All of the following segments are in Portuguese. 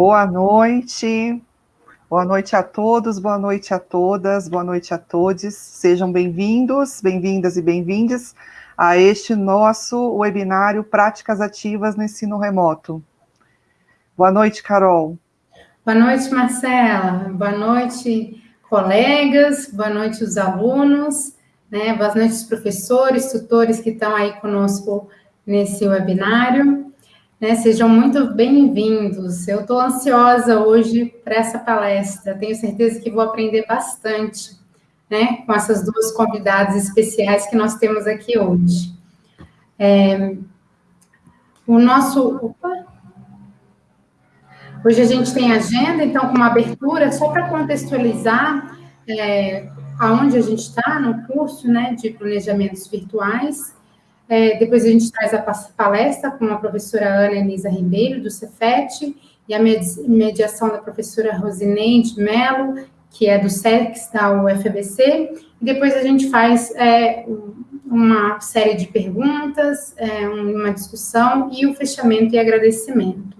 Boa noite, boa noite a todos, boa noite a todas, boa noite a todos. Sejam bem-vindos, bem-vindas e bem-vindes a este nosso webinário Práticas Ativas no Ensino Remoto. Boa noite, Carol. Boa noite, Marcela. Boa noite, colegas. Boa noite, os alunos. Né? Boa noite, os professores, tutores que estão aí conosco nesse webinário. Né, sejam muito bem-vindos. Eu estou ansiosa hoje para essa palestra. Tenho certeza que vou aprender bastante né, com essas duas convidadas especiais que nós temos aqui hoje. É, o nosso. Opa, hoje a gente tem agenda, então, com uma abertura, só para contextualizar é, aonde a gente está no curso né, de planejamentos virtuais. É, depois a gente traz a palestra com a professora Ana Elisa Ribeiro, do Cefet, e a mediação da professora Rosineide Mello, que é do SEX da UFBC, e depois a gente faz é, uma série de perguntas, é, uma discussão e o fechamento e agradecimento.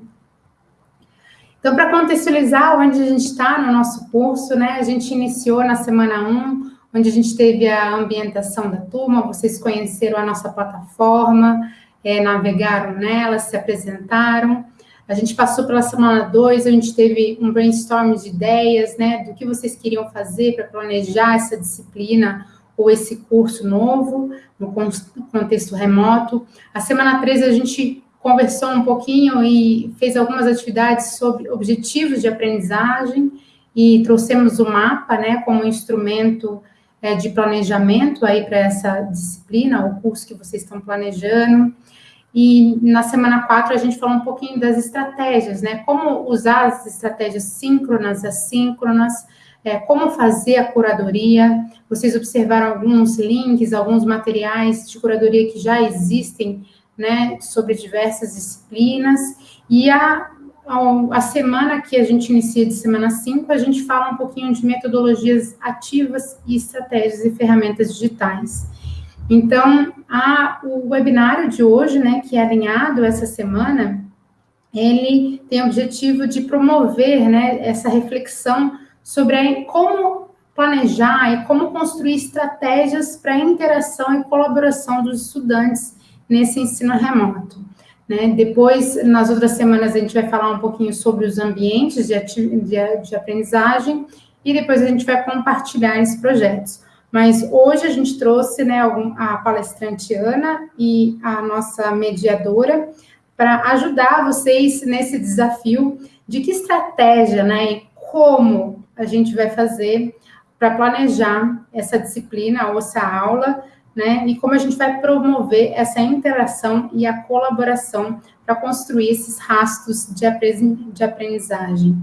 Então, para contextualizar onde a gente está no nosso curso, né, a gente iniciou na semana 1 onde a gente teve a ambientação da turma, vocês conheceram a nossa plataforma, é, navegaram nela, se apresentaram. A gente passou pela semana 2, a gente teve um brainstorm de ideias, né, do que vocês queriam fazer para planejar essa disciplina ou esse curso novo, no contexto remoto. A semana 3, a gente conversou um pouquinho e fez algumas atividades sobre objetivos de aprendizagem e trouxemos o mapa, né, como instrumento é, de planejamento aí para essa disciplina, o curso que vocês estão planejando. E na semana 4 a gente falou um pouquinho das estratégias, né? Como usar as estratégias síncronas, assíncronas, é, como fazer a curadoria. Vocês observaram alguns links, alguns materiais de curadoria que já existem, né, sobre diversas disciplinas. E a a semana que a gente inicia de semana 5, a gente fala um pouquinho de metodologias ativas e estratégias e ferramentas digitais. Então, a, o webinário de hoje, né, que é alinhado essa semana, ele tem o objetivo de promover, né, essa reflexão sobre como planejar e como construir estratégias para a interação e colaboração dos estudantes nesse ensino remoto. Né? Depois, nas outras semanas, a gente vai falar um pouquinho sobre os ambientes de, de, de aprendizagem e depois a gente vai compartilhar esses projetos. Mas hoje a gente trouxe né, a palestrante Ana e a nossa mediadora para ajudar vocês nesse desafio de que estratégia né, e como a gente vai fazer para planejar essa disciplina ou essa aula né? E como a gente vai promover essa interação e a colaboração para construir esses rastros de, aprendizagem.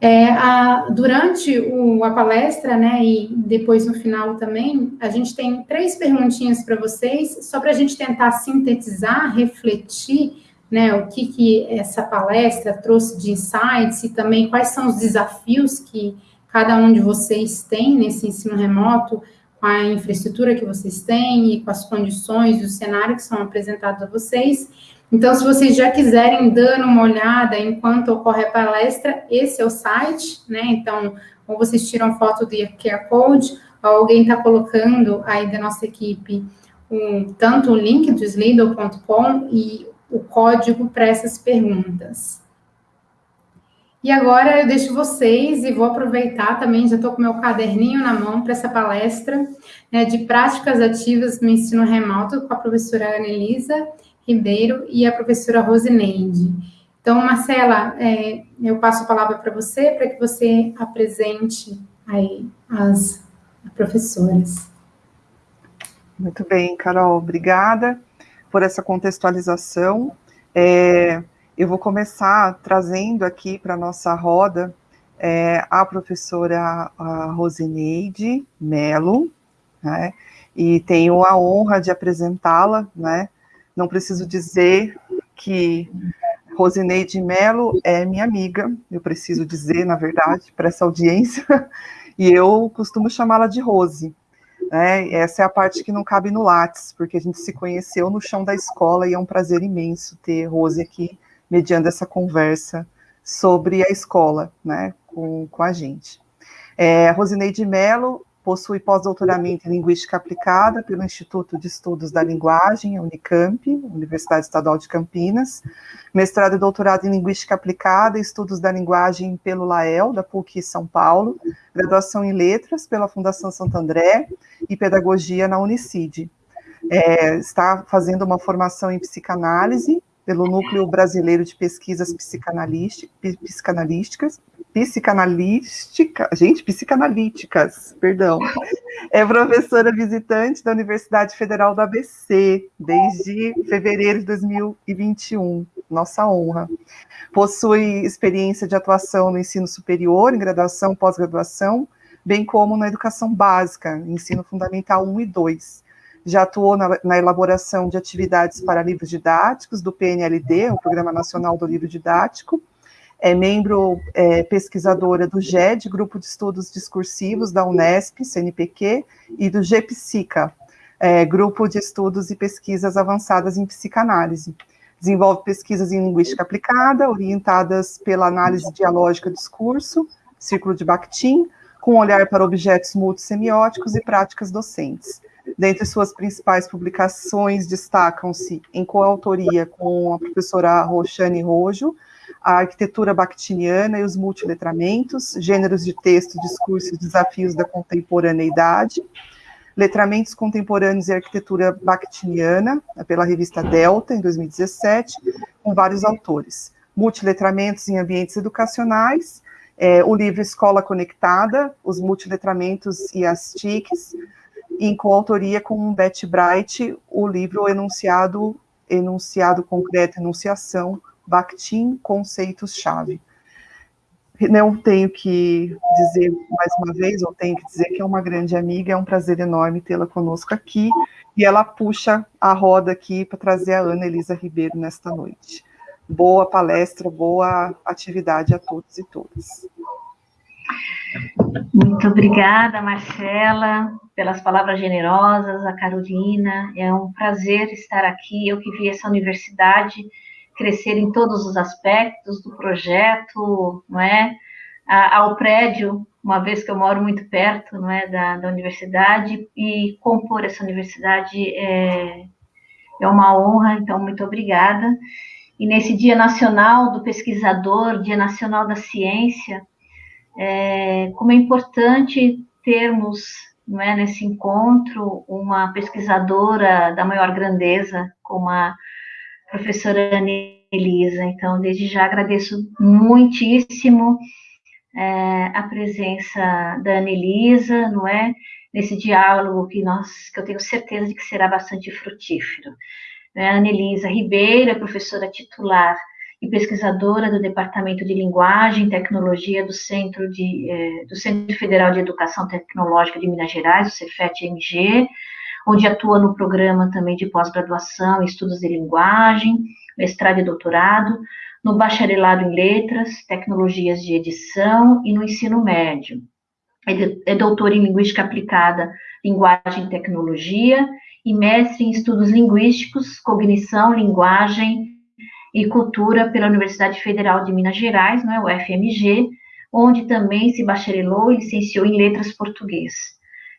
É, a, durante o, a palestra, né, e depois no final também, a gente tem três perguntinhas para vocês, só para a gente tentar sintetizar, refletir, né, o que, que essa palestra trouxe de insights e também quais são os desafios que cada um de vocês tem nesse ensino remoto, com a infraestrutura que vocês têm e com as condições e o cenário que são apresentados a vocês. Então, se vocês já quiserem dando uma olhada enquanto ocorre a palestra, esse é o site, né? Então, ou vocês tiram foto do QR Code, ou alguém está colocando aí da nossa equipe um, tanto o link do slido.com e o código para essas perguntas. E agora eu deixo vocês e vou aproveitar também, já estou com meu caderninho na mão para essa palestra né, de práticas ativas no ensino remoto com a professora Anelisa Ribeiro e a professora Rosineide. Então, Marcela, é, eu passo a palavra para você, para que você apresente aí as professoras. Muito bem, Carol, obrigada por essa contextualização. É, eu vou começar trazendo aqui para a nossa roda é, a professora a Rosineide Melo, né, e tenho a honra de apresentá-la, né, não preciso dizer que Rosineide Melo é minha amiga, eu preciso dizer, na verdade, para essa audiência, e eu costumo chamá-la de Rose, né, essa é a parte que não cabe no Lattes, porque a gente se conheceu no chão da escola e é um prazer imenso ter Rose aqui mediando essa conversa sobre a escola, né, com, com a gente. É, Rosineide Mello possui pós-doutoramento em Linguística Aplicada pelo Instituto de Estudos da Linguagem, Unicamp, Universidade Estadual de Campinas, mestrado e doutorado em Linguística Aplicada e Estudos da Linguagem pelo LAEL, da PUC São Paulo, graduação em Letras pela Fundação Santo André e Pedagogia na Unicid. É, está fazendo uma formação em psicanálise pelo Núcleo Brasileiro de Pesquisas Psicanalísticas, psicanalística, gente, psicanalíticas, perdão. É professora visitante da Universidade Federal do ABC desde fevereiro de 2021. Nossa honra. Possui experiência de atuação no ensino superior, em graduação, pós-graduação, bem como na educação básica, ensino fundamental 1 e 2 já atuou na, na, elaboração de atividades para livros didáticos do PNLD, o Programa Nacional do Livro Didático, é membro é, pesquisadora do GED, Grupo de Estudos Discursivos da Unesp, CNPq, e do GPSICA, é, Grupo de Estudos e Pesquisas Avançadas em Psicanálise. Desenvolve pesquisas em linguística aplicada, orientadas pela análise dialógica do discurso, círculo de Bakhtin, com olhar para objetos multissemióticos e práticas docentes. Dentre suas principais publicações destacam-se, em coautoria com a professora Roxane Rojo, a arquitetura bakhtiniana e os multiletramentos, gêneros de texto, discurso e desafios da contemporaneidade, letramentos contemporâneos e arquitetura bakhtiniana, pela revista Delta, em 2017, com vários autores, multiletramentos em ambientes educacionais, é, o livro Escola Conectada, os multiletramentos e as TICs, em coautoria com Beth Bright, o livro Enunciado, Enunciado Concreto, Enunciação, Bakhtin, Conceitos-Chave. Não tenho que dizer mais uma vez, ou tenho que dizer que é uma grande amiga, é um prazer enorme tê-la conosco aqui, e ela puxa a roda aqui para trazer a Ana Elisa Ribeiro nesta noite. Boa palestra, boa atividade a todos e todas. Muito obrigada, Marcela, pelas palavras generosas, a Carolina. É um prazer estar aqui. Eu que vi essa universidade crescer em todos os aspectos do projeto, não é? ao prédio, uma vez que eu moro muito perto, não é, da, da universidade e compor essa universidade é, é uma honra. Então, muito obrigada. E nesse Dia Nacional do Pesquisador, Dia Nacional da Ciência, é, como é importante termos não é, nesse encontro uma pesquisadora da maior grandeza, como a professora Elisa. Então, desde já agradeço muitíssimo é, a presença da Anelisa, não é? Nesse diálogo que nós, que eu tenho certeza de que será bastante frutífero. É, a Anelisa Ribeiro é professora titular e pesquisadora do Departamento de Linguagem e Tecnologia do Centro, de, eh, do Centro Federal de Educação Tecnológica de Minas Gerais, o Cefet-MG, onde atua no programa também de pós-graduação em Estudos de Linguagem, mestrado e doutorado, no bacharelado em Letras, Tecnologias de Edição e no ensino médio. É, é doutor em Linguística Aplicada, Linguagem e Tecnologia, e mestre em Estudos Linguísticos, Cognição, Linguagem e Cultura pela Universidade Federal de Minas Gerais, não é, o FMG, onde também se bacharelou e licenciou em Letras Português.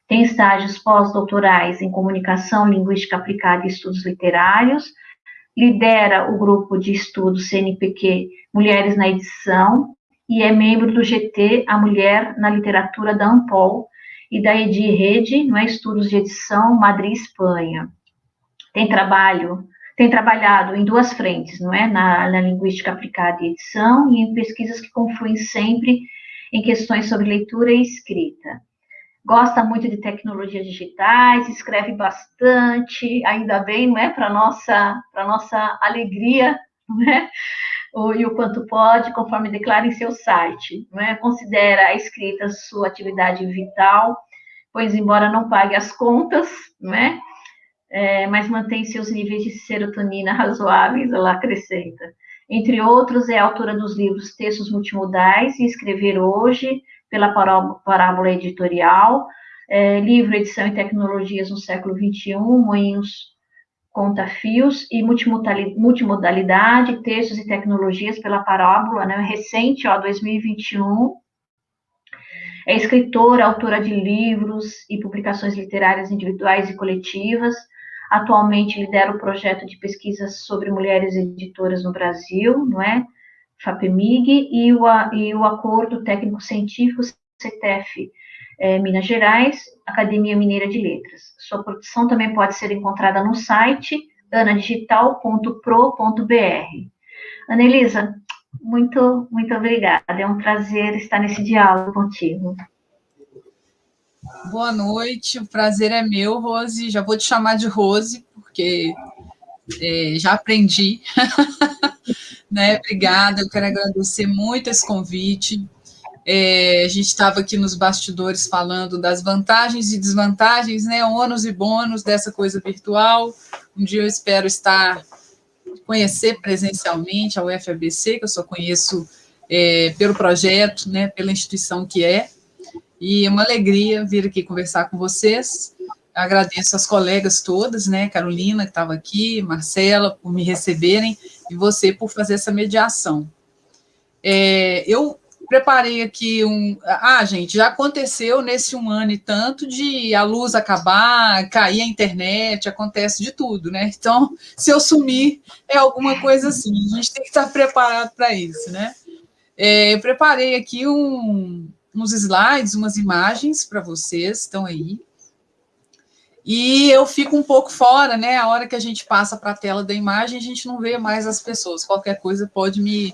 Tem estágios pós-doutorais em Comunicação, Linguística Aplicada e Estudos Literários, lidera o grupo de estudos CNPq Mulheres na Edição e é membro do GT A Mulher na Literatura da Ampol e da Edi Rede, não é, Estudos de Edição Madrid, Espanha. Tem trabalho tem trabalhado em duas frentes, não é? Na, na, linguística aplicada e edição e em pesquisas que confluem sempre em questões sobre leitura e escrita. Gosta muito de tecnologias digitais, escreve bastante, ainda bem, não é? Para nossa, para nossa alegria, é? O, e o quanto pode, conforme declara em seu site, não é? Considera a escrita sua atividade vital, pois embora não pague as contas, não é? É, mas mantém seus níveis de serotonina razoáveis, ela acrescenta. Entre outros, é autora dos livros Textos Multimodais e Escrever Hoje, pela Parábola Editorial, é, livro Edição e Tecnologias no Século XXI, Moinhos conta fios e multimodalidade, textos e tecnologias pela parábola, né, recente, ó, 2021. É escritora, autora de livros e publicações literárias individuais e coletivas. Atualmente lidera o projeto de pesquisa sobre mulheres editoras no Brasil, não é? FAPEMIG, e o, e o Acordo Técnico-Científico CTF é, Minas Gerais, Academia Mineira de Letras. Sua produção também pode ser encontrada no site anadigital.pro.br. Ana Elisa, muito, muito obrigada. É um prazer estar nesse diálogo contigo. Boa noite, o prazer é meu, Rose. Já vou te chamar de Rose, porque é, já aprendi. né? Obrigada, eu quero agradecer muito esse convite. É, a gente estava aqui nos bastidores falando das vantagens e desvantagens, né, ônus e bônus dessa coisa virtual. Um dia eu espero estar, conhecer presencialmente a UFABC, que eu só conheço é, pelo projeto, né, pela instituição que é, e é uma alegria vir aqui conversar com vocês. Agradeço as colegas todas, né, Carolina, que estava aqui, Marcela, por me receberem, e você por fazer essa mediação. É, eu preparei aqui um. Ah, gente, já aconteceu nesse um ano e tanto de a luz acabar, cair a internet, acontece de tudo, né? Então, se eu sumir, é alguma coisa assim. A gente tem que estar preparado para isso, né? É, eu preparei aqui um, uns slides, umas imagens para vocês, estão aí. E eu fico um pouco fora, né? A hora que a gente passa para a tela da imagem, a gente não vê mais as pessoas. Qualquer coisa pode me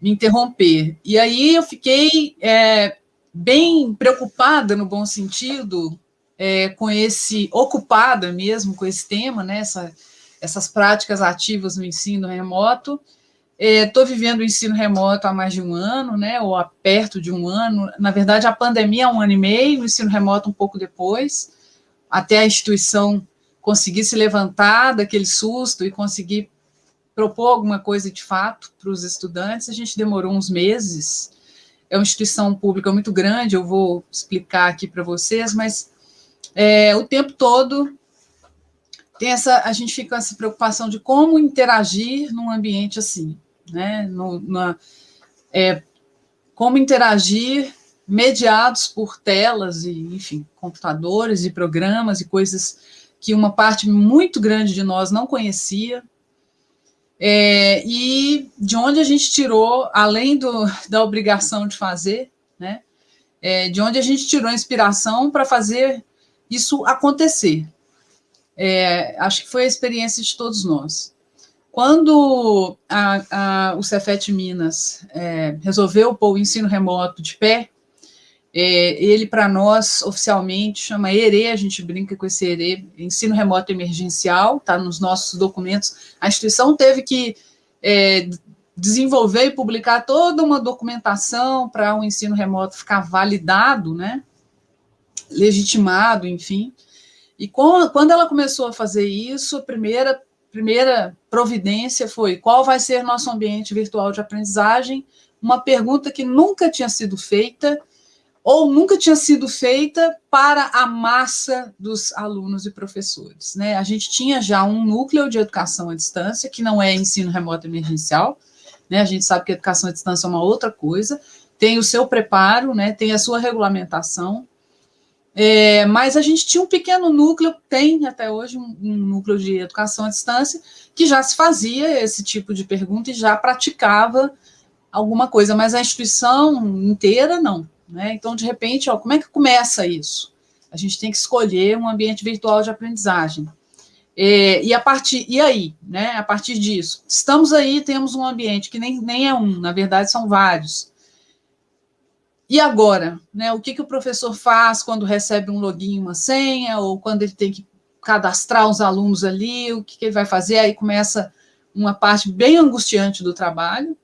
me interromper. E aí eu fiquei é, bem preocupada, no bom sentido, é, com esse, ocupada mesmo com esse tema, né, essa, essas práticas ativas no ensino remoto. Estou é, vivendo o ensino remoto há mais de um ano, né, ou há perto de um ano. Na verdade, a pandemia há um ano e meio, o ensino remoto um pouco depois, até a instituição conseguir se levantar daquele susto e conseguir propor alguma coisa de fato para os estudantes, a gente demorou uns meses. É uma instituição pública muito grande, eu vou explicar aqui para vocês, mas é, o tempo todo tem essa, a gente fica com essa preocupação de como interagir num ambiente assim, né? No, na, é, como interagir mediados por telas e, enfim, computadores e programas e coisas que uma parte muito grande de nós não conhecia, é, e de onde a gente tirou, além do, da obrigação de fazer, né, é, de onde a gente tirou a inspiração para fazer isso acontecer. É, acho que foi a experiência de todos nós. Quando a, a, o Cefet Minas é, resolveu pôr o ensino remoto de pé, é, ele, para nós, oficialmente, chama ERE, a gente brinca com esse ERE, Ensino Remoto Emergencial, está nos nossos documentos. A instituição teve que é, desenvolver e publicar toda uma documentação para o ensino remoto ficar validado, né? legitimado, enfim. E com, quando ela começou a fazer isso, a primeira, primeira providência foi qual vai ser nosso ambiente virtual de aprendizagem? Uma pergunta que nunca tinha sido feita ou nunca tinha sido feita para a massa dos alunos e professores. Né? A gente tinha já um núcleo de educação à distância, que não é ensino remoto emergencial, né? a gente sabe que educação à distância é uma outra coisa, tem o seu preparo, né? tem a sua regulamentação, é, mas a gente tinha um pequeno núcleo, tem até hoje um, um, núcleo de educação à distância, que já se fazia esse tipo de pergunta e já praticava alguma coisa, mas a instituição inteira não. Né? Então, de repente, ó, como é que começa isso? A gente tem que escolher um ambiente virtual de aprendizagem. É, e a partir, e aí, né? A partir disso, estamos aí, temos um ambiente que nem, nem é um, na verdade são vários. E agora, né? O que, que o professor faz quando recebe um login, uma senha, ou quando ele tem que cadastrar os alunos ali, o que, que ele vai fazer? Aí começa uma parte bem angustiante do trabalho,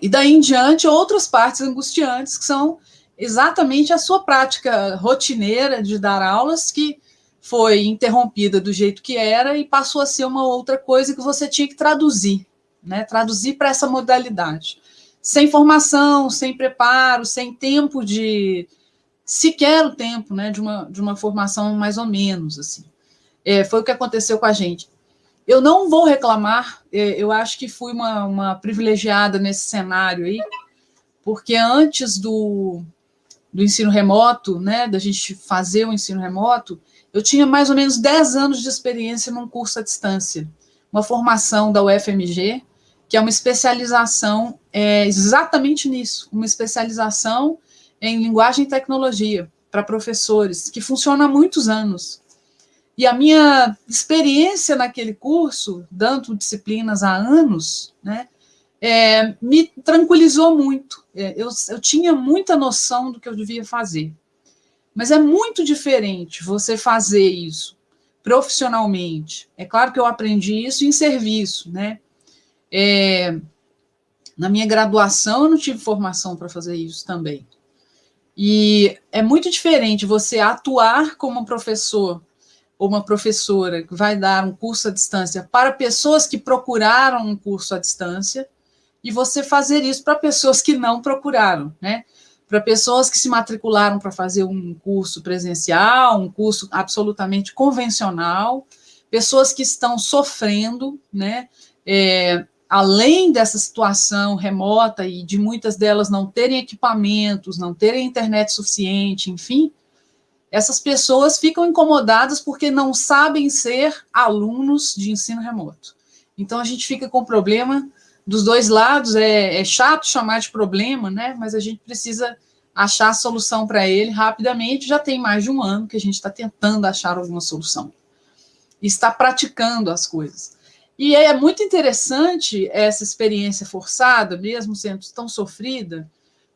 e daí em diante, outras partes angustiantes, que são exatamente a sua prática rotineira de dar aulas, que foi interrompida do jeito que era e passou a ser uma outra coisa que você tinha que traduzir, né? Traduzir para essa modalidade. Sem formação, sem preparo, sem tempo de. sequer o tempo, né? De uma, de uma formação mais ou menos, assim. É, foi o que aconteceu com a gente. Eu não vou reclamar, é, eu acho que fui uma, uma privilegiada nesse cenário aí, porque antes do, do ensino remoto, né, da gente fazer o ensino remoto, eu tinha mais ou menos 10 anos de experiência num curso à distância, uma formação da UFMG, que é uma especialização é, exatamente nisso, uma especialização em linguagem e tecnologia para professores, que funciona há muitos anos. E a minha experiência naquele curso, dando disciplinas há anos, né, é, me tranquilizou muito. É, eu, eu tinha muita noção do que eu devia fazer. Mas é muito diferente você fazer isso profissionalmente. É claro que eu aprendi isso em serviço, né? É, na minha graduação, eu não tive formação para fazer isso também. E é muito diferente você atuar como professor ou uma professora que vai dar um curso à distância para pessoas que procuraram um curso à distância e você fazer isso para pessoas que não procuraram, né? Para pessoas que se matricularam para fazer um curso presencial, um curso absolutamente convencional, pessoas que estão sofrendo, né? É, além dessa situação remota e de muitas delas não terem equipamentos, não terem internet suficiente, enfim, essas pessoas ficam incomodadas porque não sabem ser alunos de ensino remoto. Então, a gente fica com o problema dos dois lados, é, é chato chamar de problema, né? Mas a gente precisa achar a solução para ele rapidamente. Já tem mais de um ano que a gente está tentando achar alguma solução. E está praticando as coisas. E é muito interessante essa experiência forçada, mesmo sendo tão sofrida,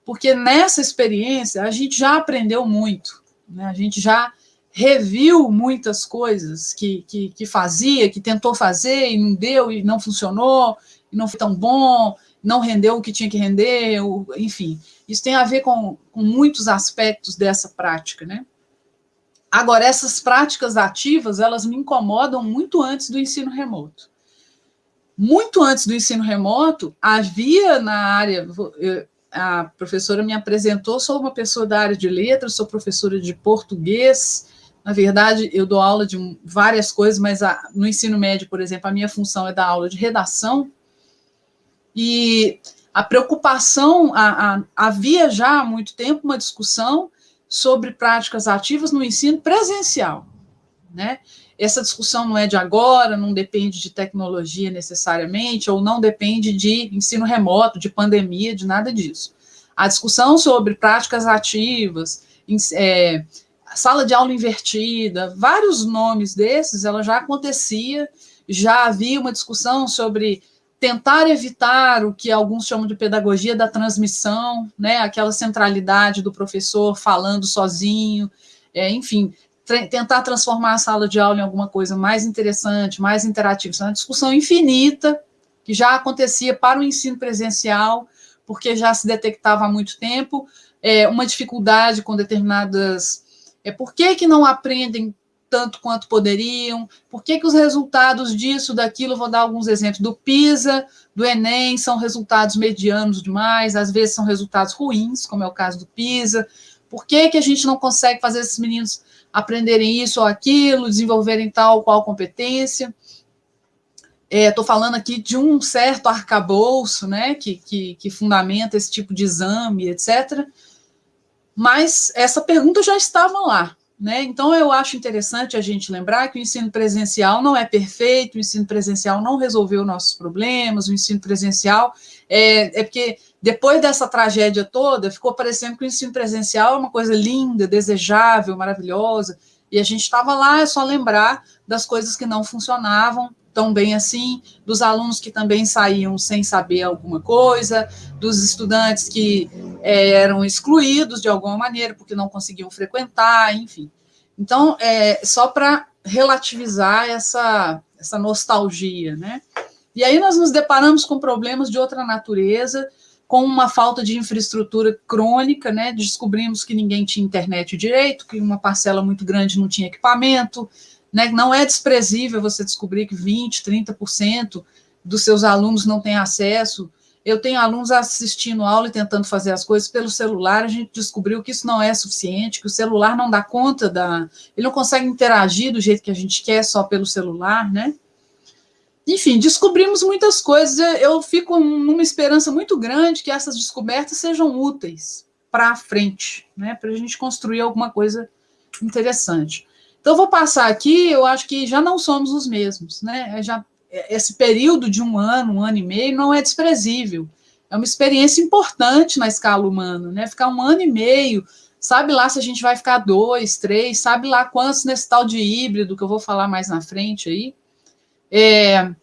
porque nessa experiência a gente já aprendeu muito. Né? A gente já reviu muitas coisas que, que, que, fazia, que tentou fazer e não deu, e não funcionou, e não foi tão bom, não rendeu o que tinha que render, enfim. Isso tem a ver com, com muitos aspectos dessa prática, né? Agora, essas práticas ativas, elas me incomodam muito antes do ensino remoto. Muito antes do ensino remoto, havia na área, a professora me apresentou, sou uma pessoa da área de letras, sou professora de português, na verdade, eu dou aula de várias coisas, mas a, no ensino médio, por exemplo, a minha função é dar aula de redação, e a preocupação, a, a, havia já há muito tempo uma discussão sobre práticas ativas no ensino presencial, né? Essa discussão não é de agora, não depende de tecnologia necessariamente, ou não depende de ensino remoto, de pandemia, de nada disso. A discussão sobre práticas ativas, é, sala de aula invertida, vários nomes desses, ela já acontecia, já havia uma discussão sobre tentar evitar o que alguns chamam de pedagogia da transmissão, né, aquela centralidade do professor falando sozinho, é, enfim, tentar transformar a sala de aula em alguma coisa mais interessante, mais interativa. Isso é uma discussão infinita que já acontecia para o ensino presencial, porque já se detectava há muito tempo é, uma dificuldade com determinadas... É, por que, que não aprendem tanto quanto poderiam? Por que, que os resultados disso, daquilo, vou dar alguns exemplos, do PISA, do Enem, são resultados medianos demais, às vezes são resultados ruins, como é o caso do PISA. Por que, que a gente não consegue fazer esses meninos aprenderem isso ou aquilo, desenvolverem tal ou qual competência. Estou é, falando aqui de um certo arcabouço, né, que, que, que fundamenta esse tipo de exame, etc. Mas essa pergunta já estava lá. Né? Então, eu acho interessante a gente lembrar que o ensino presencial não é perfeito, o ensino presencial não resolveu nossos problemas, o ensino presencial é, é porque depois dessa tragédia toda, ficou parecendo que o ensino presencial é uma coisa linda, desejável, maravilhosa, e a gente estava lá, é só lembrar das coisas que não funcionavam tão bem assim, dos alunos que também saíam sem saber alguma coisa, dos estudantes que é, eram excluídos de alguma maneira, porque não conseguiam frequentar, enfim. Então, é só para relativizar essa, essa nostalgia, né? E aí nós nos deparamos com problemas de outra natureza, com uma falta de infraestrutura crônica, né? Descobrimos que ninguém tinha internet direito, que uma parcela muito grande não tinha equipamento, né? Não é desprezível você descobrir que 20%, 30% dos seus alunos não têm acesso eu tenho alunos assistindo aula e tentando fazer as coisas pelo celular, a gente descobriu que isso não é suficiente, que o celular não dá conta da... Ele não consegue interagir do jeito que a gente quer só pelo celular, né? Enfim, descobrimos muitas coisas. Eu fico numa esperança muito grande que essas descobertas sejam úteis para a frente, né? Para a gente construir alguma coisa interessante. Então, vou passar aqui, eu acho que já não somos os mesmos, né? Já esse período de um ano, um ano e meio, não é desprezível. É uma experiência importante na escala humana, né? Ficar um ano e meio, sabe lá se a gente vai ficar dois, três, sabe lá quantos nesse tal de híbrido, que eu vou falar mais na frente aí. É,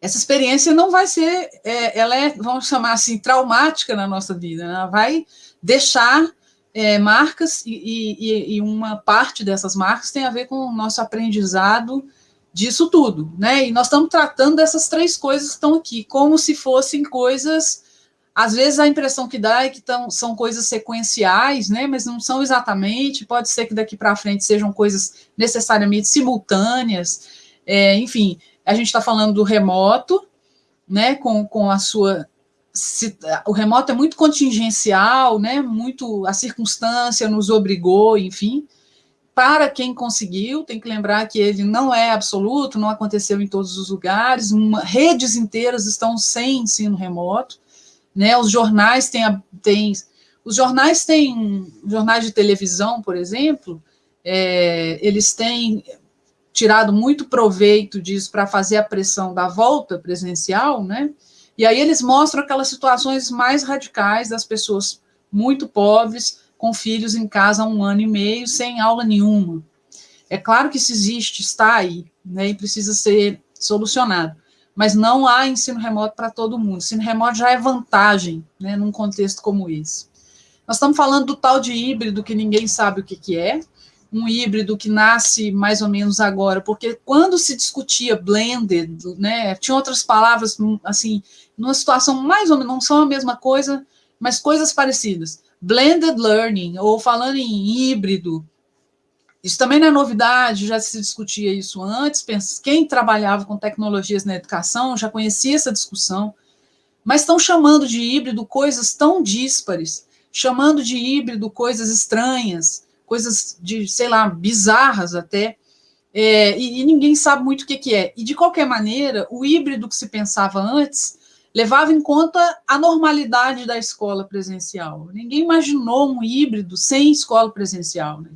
essa experiência não vai ser, é, ela é, vamos chamar assim, traumática na nossa vida, ela vai deixar é, marcas e, e, e uma parte dessas marcas tem a ver com o nosso aprendizado disso tudo, né? E nós estamos tratando dessas três coisas que estão aqui, como se fossem coisas. Às vezes a impressão que dá é que tão, são coisas sequenciais, né? Mas não são exatamente. Pode ser que daqui para frente sejam coisas necessariamente simultâneas. É, enfim, a gente está falando do remoto, né? Com, com a sua se, o remoto é muito contingencial, né? Muito a circunstância nos obrigou, enfim para quem conseguiu, tem que lembrar que ele não é absoluto, não aconteceu em todos os lugares, uma, redes inteiras estão sem ensino remoto, né? Os jornais têm, têm os jornais têm jornais de televisão, por exemplo, é, eles têm tirado muito proveito disso para fazer a pressão da volta presencial, né? E aí eles mostram aquelas situações mais radicais das pessoas muito pobres, com filhos em casa há um ano e meio, sem aula nenhuma. É claro que isso existe, está aí, né, e precisa ser solucionado. Mas não há ensino remoto para todo mundo. Ensino remoto já é vantagem, né, num contexto como esse. Nós estamos falando do tal de híbrido que ninguém sabe o que, que é, um híbrido que nasce mais ou menos agora, porque quando se discutia blended, né, tinha outras palavras, assim, numa situação mais ou menos, não são a mesma coisa, mas coisas parecidas. Blended learning, ou falando em híbrido, isso também não é novidade, já se discutia isso antes, quem trabalhava com tecnologias na educação já conhecia essa discussão, mas estão chamando de híbrido coisas tão díspares, chamando de híbrido coisas estranhas, coisas de, sei lá, bizarras até, é, e, e, ninguém sabe muito o que, que é. E, de qualquer maneira, o híbrido que se pensava antes levava em conta a normalidade da escola presencial. Ninguém imaginou um híbrido sem escola presencial, né?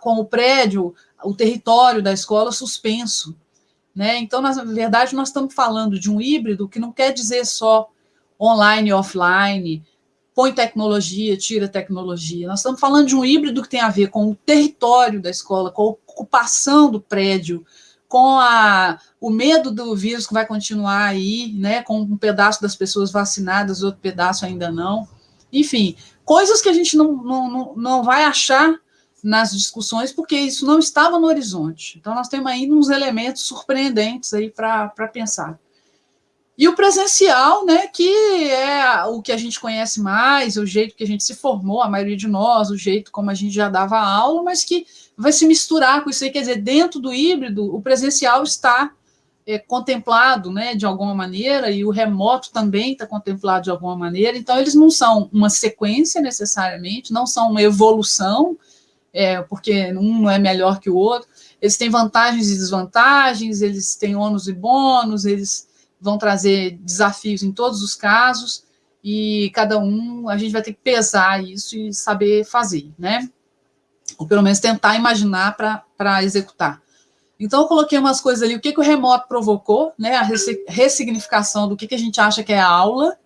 com o prédio, o território da escola suspenso. Né? Então, na verdade, nós estamos falando de um híbrido que não quer dizer só online e offline, põe tecnologia, tira tecnologia. Nós estamos falando de um híbrido que tem a ver com o território da escola, com a ocupação do prédio, com a, o medo do vírus que vai continuar aí, né, com um pedaço das pessoas vacinadas, outro pedaço ainda não. Enfim, coisas que a gente não, não, não vai achar nas discussões, porque isso não estava no horizonte. Então, nós temos ainda uns elementos surpreendentes aí para pensar. E o presencial, né, que é o que a gente conhece mais, o jeito que a gente se formou, a maioria de nós, o jeito como a gente já dava aula, mas que vai se misturar com isso aí, quer dizer, dentro do híbrido, o presencial está é, contemplado, né, de alguma maneira, e o remoto também está contemplado de alguma maneira, então eles não são uma sequência necessariamente, não são uma evolução, é, porque um não é melhor que o outro, eles têm vantagens e desvantagens, eles têm ônus e bônus, eles vão trazer desafios em todos os casos, e cada um, a gente vai ter que pesar isso e saber fazer, né? Ou pelo menos tentar imaginar para executar. Então, eu coloquei umas coisas ali, o que, que o remoto provocou, né? A ressignificação do que, que a gente acha que é aula.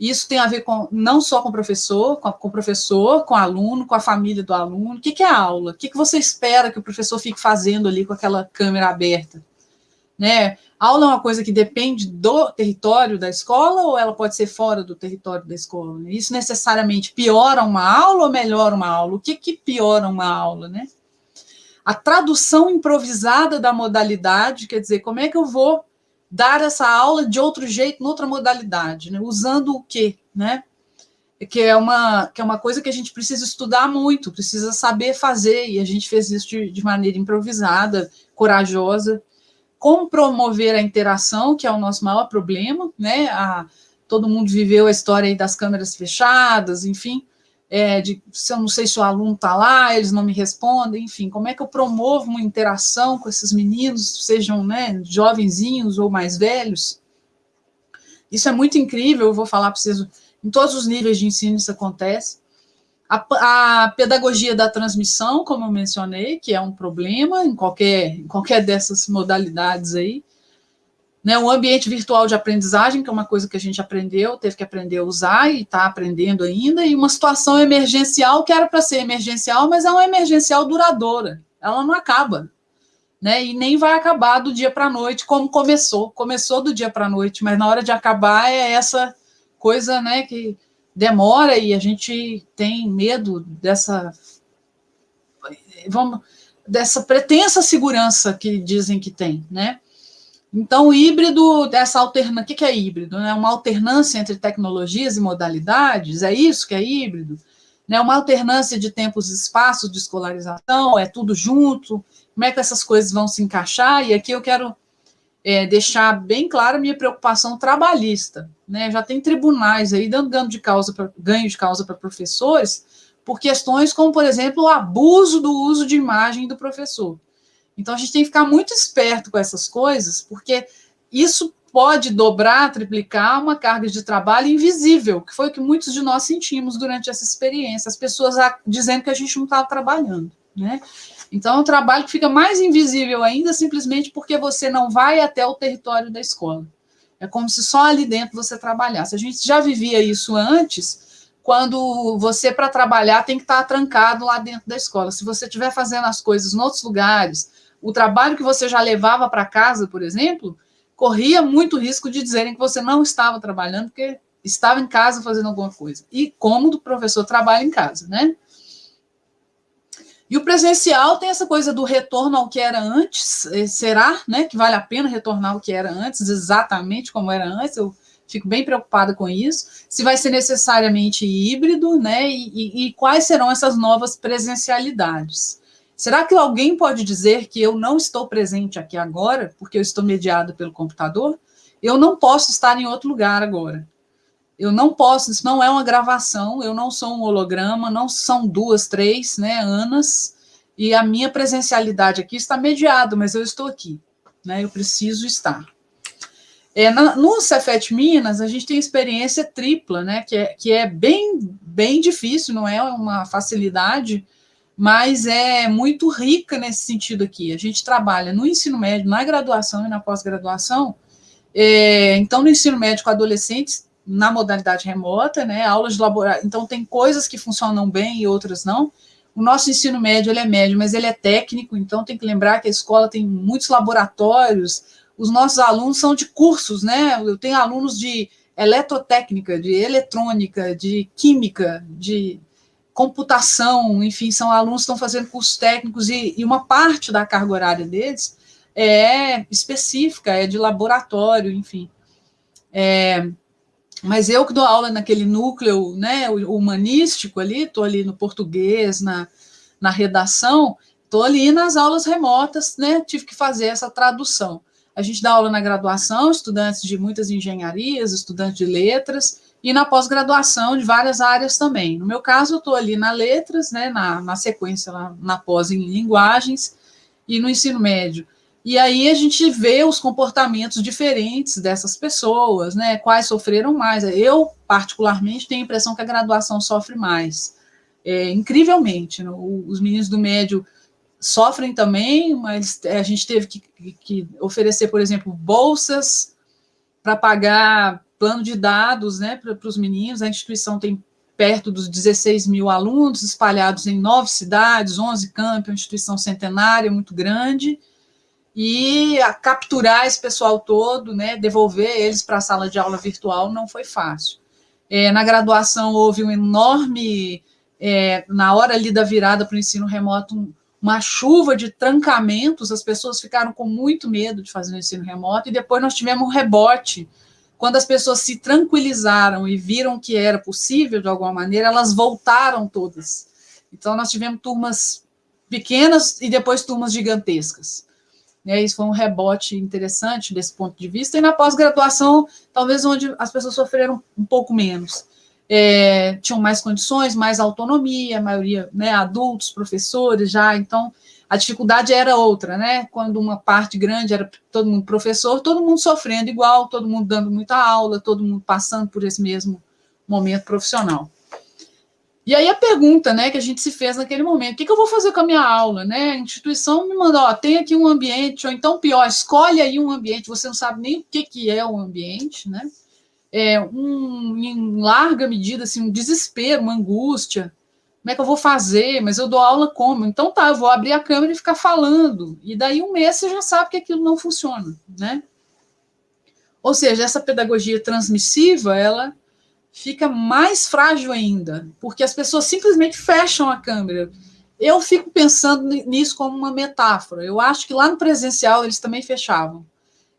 Isso tem a ver com não só com o professor, com, com o professor, com o aluno, com a família do aluno. O que, que é aula? O que, que você espera que o professor fique fazendo ali com aquela câmera aberta? Né? Aula é uma coisa que depende do território da escola ou ela pode ser fora do território da escola? Isso necessariamente piora uma aula ou melhora uma aula? O que, que piora uma aula, né? A tradução improvisada da modalidade, quer dizer, como é que eu vou dar essa aula de outro jeito, noutra modalidade, né? Usando o quê, né? Que é, uma, que é uma coisa que a gente precisa estudar muito, precisa saber fazer, e a gente fez isso de, de maneira improvisada, corajosa, como promover a interação, que é o nosso maior problema, né? A, todo mundo viveu a história aí das câmeras fechadas, enfim, é, de se eu não sei se o aluno está lá, eles não me respondem, enfim, como é que eu promovo uma interação com esses meninos, sejam né, jovenzinhos ou mais velhos? Isso é muito incrível, eu vou falar para vocês, em todos os níveis de ensino isso acontece. A, a, pedagogia da transmissão, como eu mencionei, que é um problema em qualquer, em qualquer dessas modalidades aí. Né, o ambiente virtual de aprendizagem, que é uma coisa que a gente aprendeu, teve que aprender a usar e está aprendendo ainda, e uma situação emergencial que era para ser emergencial, mas é uma emergencial duradoura, ela não acaba, né, e nem vai acabar do dia para a noite, como começou, começou do dia para a noite, mas na hora de acabar é essa coisa, né, que demora e a gente tem medo dessa vamos dessa pretensa segurança que dizem que tem, né? Então, o híbrido, dessa alternância, o que, que é híbrido? Né? Uma alternância entre tecnologias e modalidades, é isso que é híbrido? Né? Uma alternância de tempos e espaços de escolarização, é tudo junto, como é que essas coisas vão se encaixar? E aqui eu quero é, deixar bem clara a minha preocupação trabalhista. Né? Já tem tribunais aí dando ganho de causa pra, ganho de causa para professores por questões como, por exemplo, o abuso do uso de imagem do professor. Então, a gente tem que ficar muito esperto com essas coisas, porque isso pode dobrar, triplicar uma carga de trabalho invisível, que foi o que muitos de nós sentimos durante essa experiência, as pessoas dizendo que a gente não estava trabalhando, né? Então, é um trabalho que fica mais invisível ainda, simplesmente porque você não vai até o território da escola. É como se só ali dentro você trabalhasse. A gente já vivia isso antes, quando você, para trabalhar, tem que estar trancado lá dentro da escola. Se você estiver fazendo as coisas em outros lugares, o trabalho que você já levava para casa, por exemplo, corria muito risco de dizerem que você não estava trabalhando, porque estava em casa fazendo alguma coisa. E como o professor trabalha em casa, né? E o presencial tem essa coisa do retorno ao que era antes. Eh, será né, que vale a pena retornar ao que era antes, exatamente como era antes? Eu fico bem preocupada com isso. Se vai ser necessariamente híbrido, né? E, e, e quais serão essas novas presencialidades? Será que alguém pode dizer que eu não estou presente aqui agora, porque eu estou mediado pelo computador? Eu não posso estar em outro lugar agora. Eu não posso, isso não é uma gravação, eu não sou um holograma, não são duas, três, né, Anas, e a minha presencialidade aqui está mediada, mas eu estou aqui, né, eu preciso estar. É, na, no Cefet Minas, a gente tem experiência tripla, né, que é, que é bem, bem difícil, não é uma facilidade, mas é muito rica nesse sentido aqui. A gente trabalha no ensino médio, na graduação e na pós-graduação, é, então no ensino médio com adolescentes, na modalidade remota, né, aulas de laboratório, então tem coisas que funcionam bem e outras não. O nosso ensino médio, ele é médio, mas ele é técnico, então tem que lembrar que a escola tem muitos laboratórios, os nossos alunos são de cursos, né, eu tenho alunos de eletrotécnica, de eletrônica, de química, de computação, enfim, são alunos que estão fazendo cursos técnicos e, e uma parte da carga horária deles é específica, é de laboratório, enfim. É, mas eu que dou aula naquele núcleo né, humanístico ali, estou ali no português, na, na redação, estou ali nas aulas remotas, né, tive que fazer essa tradução. A gente dá aula na graduação, estudantes de muitas engenharias, estudantes de letras, e na pós-graduação de várias áreas também. No meu caso, eu estou ali na letras, né, na, na sequência, lá, na pós em linguagens, e no ensino médio. E aí a gente vê os comportamentos diferentes dessas pessoas, né? Quais sofreram mais. Eu, particularmente, tenho a impressão que a graduação sofre mais. É, incrivelmente. Né? Os meninos do médio sofrem também, mas a gente teve que, que oferecer, por exemplo, bolsas para pagar plano de dados né, para os meninos. A instituição tem perto dos 16 mil alunos espalhados em nove cidades, 11 campos, uma instituição centenária muito grande e capturar esse pessoal todo, né, devolver eles para a sala de aula virtual não foi fácil. É, na graduação houve um enorme, é, na hora ali da virada para o ensino remoto, um, uma chuva de trancamentos, as pessoas ficaram com muito medo de fazer o ensino remoto, e depois nós tivemos um rebote, quando as pessoas se tranquilizaram e viram que era possível de alguma maneira, elas voltaram todas. Então, nós tivemos turmas pequenas e depois turmas gigantescas. Né, isso foi um rebote interessante desse ponto de vista. E na pós-graduação, talvez onde as pessoas sofreram um pouco menos. É, tinham mais condições, mais autonomia, a maioria né, adultos, professores já, então a dificuldade era outra, né? Quando uma parte grande era todo mundo professor, todo mundo sofrendo igual, todo mundo dando muita aula, todo mundo passando por esse mesmo momento profissional. E aí a pergunta, né, que a gente se fez naquele momento, o que, que eu vou fazer com a minha aula, né? A instituição me mandou, ó, tem aqui um ambiente, ou então pior, escolhe aí um ambiente, você não sabe nem o que, que é o ambiente, né? É um, em larga medida, assim, um desespero, uma angústia, como é que eu vou fazer? Mas eu dou aula como? Então tá, eu vou abrir a câmera e ficar falando. E daí um mês você já sabe que aquilo não funciona, né? Ou seja, essa pedagogia transmissiva, ela fica mais frágil ainda, porque as pessoas simplesmente fecham a câmera. Eu fico pensando nisso como uma metáfora. Eu acho que lá no presencial eles também fechavam.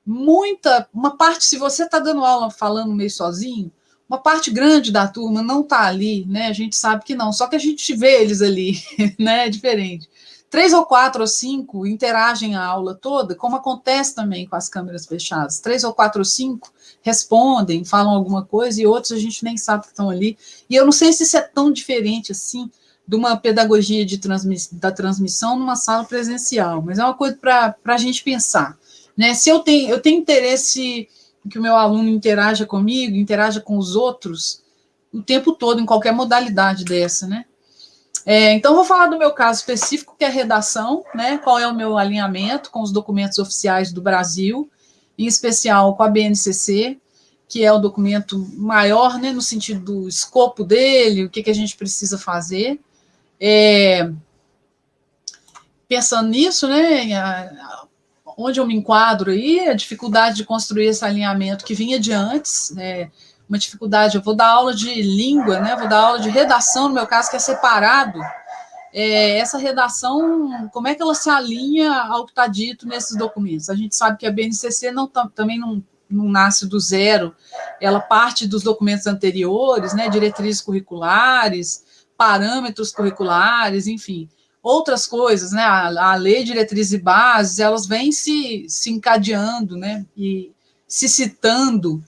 Muita, uma parte, se você está dando aula falando meio sozinho, uma parte grande da turma não está ali, né? A gente sabe que não, só que a gente vê eles ali, né? É diferente. Três ou quatro ou cinco interagem a aula toda, como acontece também com as câmeras fechadas. Três ou quatro ou cinco respondem, falam alguma coisa, e outros a gente nem sabe que estão ali. E eu não sei se isso é tão diferente assim de uma pedagogia de transmiss da transmissão numa sala presencial, mas é uma coisa para a gente pensar. Né? Se eu tenho, eu tenho interesse que o meu aluno interaja comigo, interaja com os outros, o tempo todo, em qualquer modalidade dessa, né? É, então, vou falar do meu caso específico, que é redação, né? Qual é o meu alinhamento com os documentos oficiais do Brasil, em especial com a BNCC, que é o documento maior, né, no sentido do escopo dele, o que, que a gente precisa fazer. É, pensando nisso, né, onde eu me enquadro aí, a dificuldade de construir esse alinhamento que vinha de antes, né, uma dificuldade, eu vou dar aula de língua, né, vou dar aula de redação, no meu caso, que é separado, é, essa redação, como é que ela se alinha ao que está dito nesses documentos? A gente sabe que a BNCC não, também não, não nasce do zero, ela parte dos documentos anteriores, né, diretrizes curriculares, parâmetros curriculares, enfim, outras coisas, né? A, a lei, diretrizes e bases, elas vêm se, se encadeando, né? E se citando.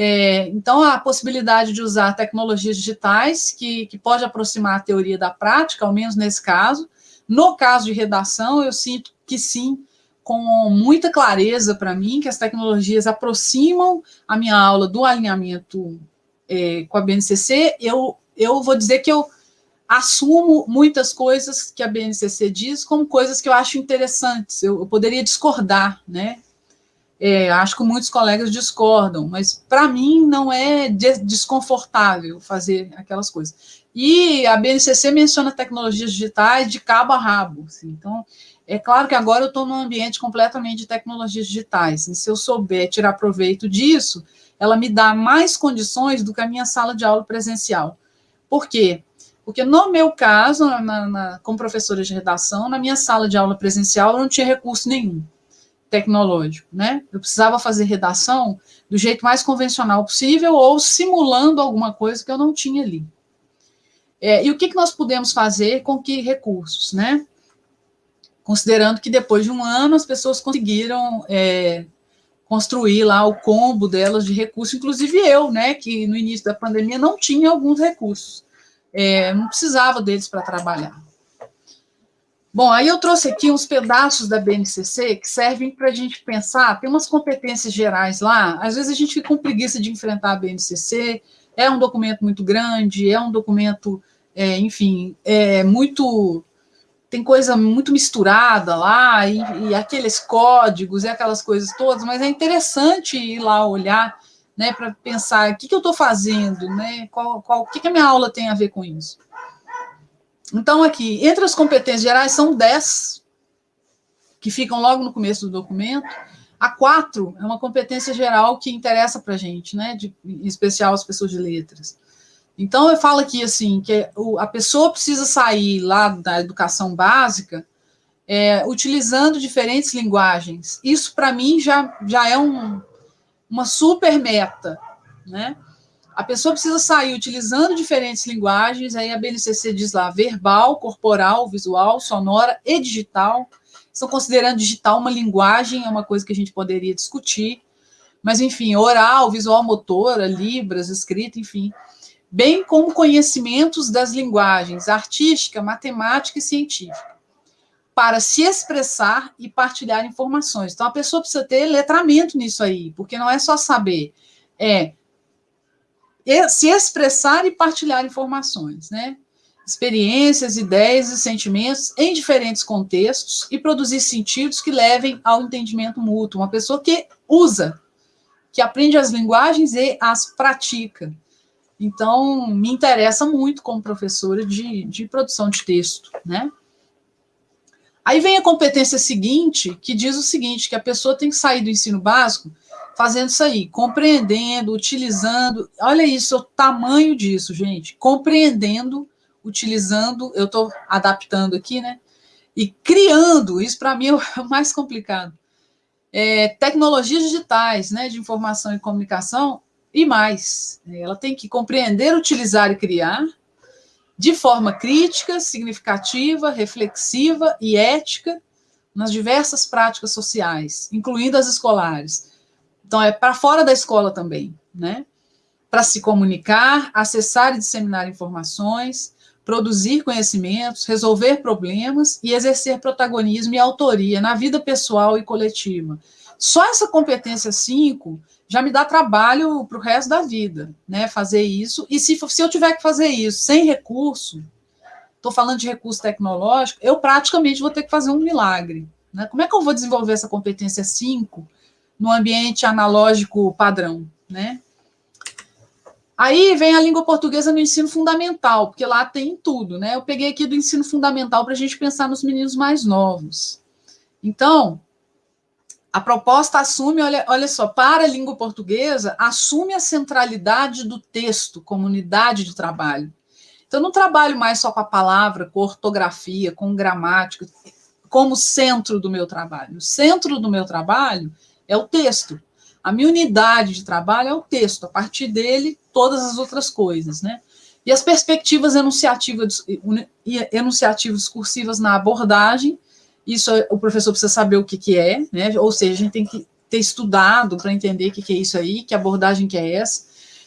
É, então, a possibilidade de usar tecnologias digitais, que, que pode aproximar a teoria da prática, ao menos nesse caso. No caso de redação, eu sinto que sim, com muita clareza para mim, que as tecnologias aproximam a minha aula do alinhamento é, com a BNCC. Eu, eu vou dizer que eu assumo muitas coisas que a BNCC diz como coisas que eu acho interessantes, eu, eu poderia discordar, né? É, acho que muitos colegas discordam, mas para mim não é desconfortável fazer aquelas coisas. E a BNCC menciona tecnologias digitais de cabo a rabo. Assim, então, é claro que agora eu estou num ambiente completamente de tecnologias digitais, e se eu souber tirar proveito disso, ela me dá mais condições do que a minha sala de aula presencial. Por quê? Porque no meu caso, na, na, como professora de redação, na minha sala de aula presencial, eu não tinha recurso nenhum tecnológico, né? Eu precisava fazer redação do jeito mais convencional possível ou simulando alguma coisa que eu não tinha ali. É, e o que, que nós pudemos fazer com que recursos, né? Considerando que depois de um ano as pessoas conseguiram é, construir lá o combo delas de recursos, inclusive eu, né? Que no início da pandemia não tinha alguns recursos é, não precisava deles para trabalhar. Bom, aí eu trouxe aqui uns pedaços da BNCC que servem para a gente pensar, tem umas competências gerais lá, às vezes a gente fica com preguiça de enfrentar a BNCC, é um documento muito grande, é um documento, é, enfim, é muito, tem coisa muito misturada lá, e, e aqueles códigos e aquelas coisas todas, mas é interessante ir lá olhar né, para pensar o que, que eu estou fazendo, né, qual, qual, o que, que a minha aula tem a ver com isso. Então, aqui, entre as competências gerais, são 10, que ficam logo no começo do documento. A 4 é uma competência geral que interessa para a gente, né, de, em especial as pessoas de letras. Então, eu falo aqui, assim, que a pessoa precisa sair lá da educação básica é, utilizando diferentes linguagens. Isso, para mim, já, já é um, uma super meta, né? A pessoa precisa sair utilizando diferentes linguagens, aí a BNCC diz lá, verbal, corporal, visual, sonora e digital, estão considerando digital uma linguagem, é uma coisa que a gente poderia discutir, mas enfim, oral, visual motora, libras, escrita, enfim, bem como conhecimentos das linguagens artística, matemática e científica, para se expressar e partilhar informações. Então, a pessoa precisa ter letramento nisso aí, porque não é só saber, é se expressar e partilhar informações, né? Experiências, ideias e sentimentos em diferentes contextos e produzir sentidos que levem ao entendimento mútuo. Uma pessoa que usa, que aprende as linguagens e as pratica. Então, me interessa muito como professora de, de produção de texto, né? Aí vem a competência seguinte, que diz o seguinte, que a pessoa tem que sair do ensino básico fazendo isso aí, compreendendo, utilizando, olha isso, o tamanho disso, gente, compreendendo, utilizando, eu estou adaptando aqui, né, e criando, isso para mim é o mais complicado, é, tecnologias digitais, né, de informação e comunicação, e mais, ela tem que compreender, utilizar e criar, de forma crítica, significativa, reflexiva e ética, nas diversas práticas sociais, incluindo as escolares, então, é para fora da escola também, né? Para se comunicar, acessar e disseminar informações, produzir conhecimentos, resolver problemas e exercer protagonismo e autoria na vida pessoal e coletiva. Só essa competência 5 já me dá trabalho para o resto da vida, né? Fazer isso. E se, se eu tiver que fazer isso sem recurso, estou falando de recurso tecnológico, eu praticamente vou ter que fazer um milagre. Né? Como é que eu vou desenvolver essa competência 5 no ambiente analógico padrão, né? Aí vem a língua portuguesa no ensino fundamental, porque lá tem tudo, né? Eu peguei aqui do ensino fundamental para a gente pensar nos meninos mais novos. Então, a proposta assume, olha, olha só, para a língua portuguesa, assume a centralidade do texto como unidade de trabalho. Então, não trabalho mais só com a palavra, com ortografia, com gramática, como centro do meu trabalho. O centro do meu trabalho é o texto. A minha unidade de trabalho é o texto, a partir dele, todas as outras coisas, né? E as perspectivas enunciativas, enunciativas discursivas na abordagem, isso o professor precisa saber o que, que é, né? Ou seja, a gente tem que ter estudado para entender o que, que é isso aí, que abordagem que é essa,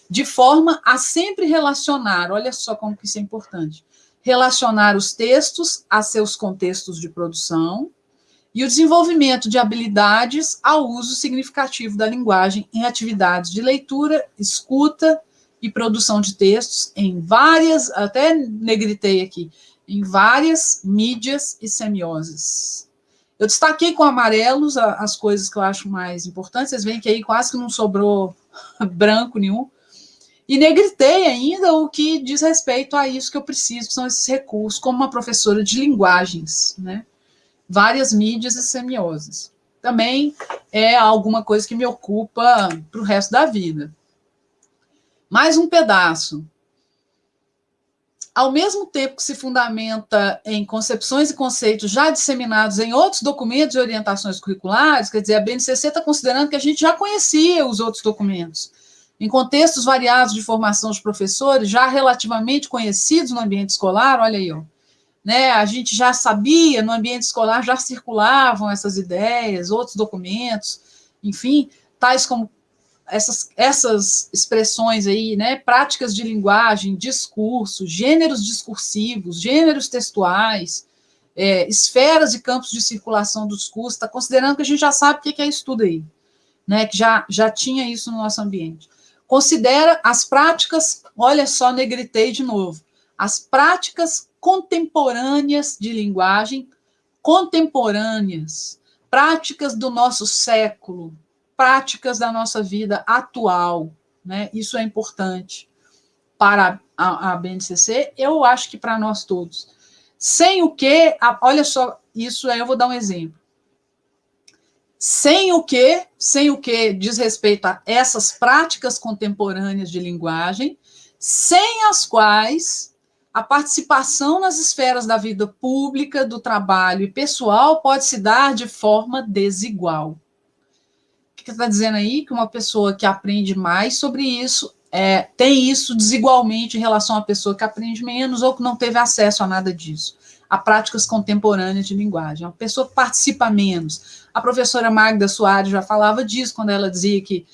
de forma a sempre relacionar, olha só como que isso é importante, relacionar os textos a seus contextos de produção, e o desenvolvimento de habilidades ao uso significativo da linguagem em atividades de leitura, escuta e produção de textos em várias, até negritei aqui, em várias mídias e semioses. Eu destaquei com amarelos as coisas que eu acho mais importantes, vocês veem que aí quase que não sobrou branco nenhum, e negritei ainda o que diz respeito a isso que eu preciso, que são esses recursos, como uma professora de linguagens, né? Várias mídias e semioses. Também é alguma coisa que me ocupa para o resto da vida. Mais um pedaço. Ao mesmo tempo que se fundamenta em concepções e conceitos já disseminados em outros documentos e orientações curriculares, quer dizer, a BNCC está considerando que a gente já conhecia os outros documentos. Em contextos variados de formação de professores, já relativamente conhecidos no ambiente escolar, olha aí, ó, né, a gente já sabia, no ambiente escolar já circulavam essas ideias, outros documentos, enfim, tais como essas, essas expressões aí, né, práticas de linguagem, discurso, gêneros discursivos, gêneros textuais, é, esferas e campos de circulação do discurso, está considerando que a gente já sabe o que é isso tudo aí, né, que já, já tinha isso no nosso ambiente. Considera as práticas, olha só, negritei de novo, as práticas contemporâneas de linguagem, contemporâneas, práticas do nosso século, práticas da nossa vida atual, né? Isso é importante para a, a BNCC, eu acho que para nós todos. Sem o que, olha só, isso aí eu vou dar um exemplo. Sem o que, sem o que diz respeito a essas práticas contemporâneas de linguagem, sem as quais a participação nas esferas da vida pública, do trabalho e pessoal pode se dar de forma desigual. O que está dizendo aí? Que uma pessoa que aprende mais sobre isso é, tem isso desigualmente em relação à pessoa que aprende menos ou que não teve acesso a nada disso. a práticas contemporâneas de linguagem. A pessoa participa menos. A professora Magda Soares já falava disso quando ela dizia que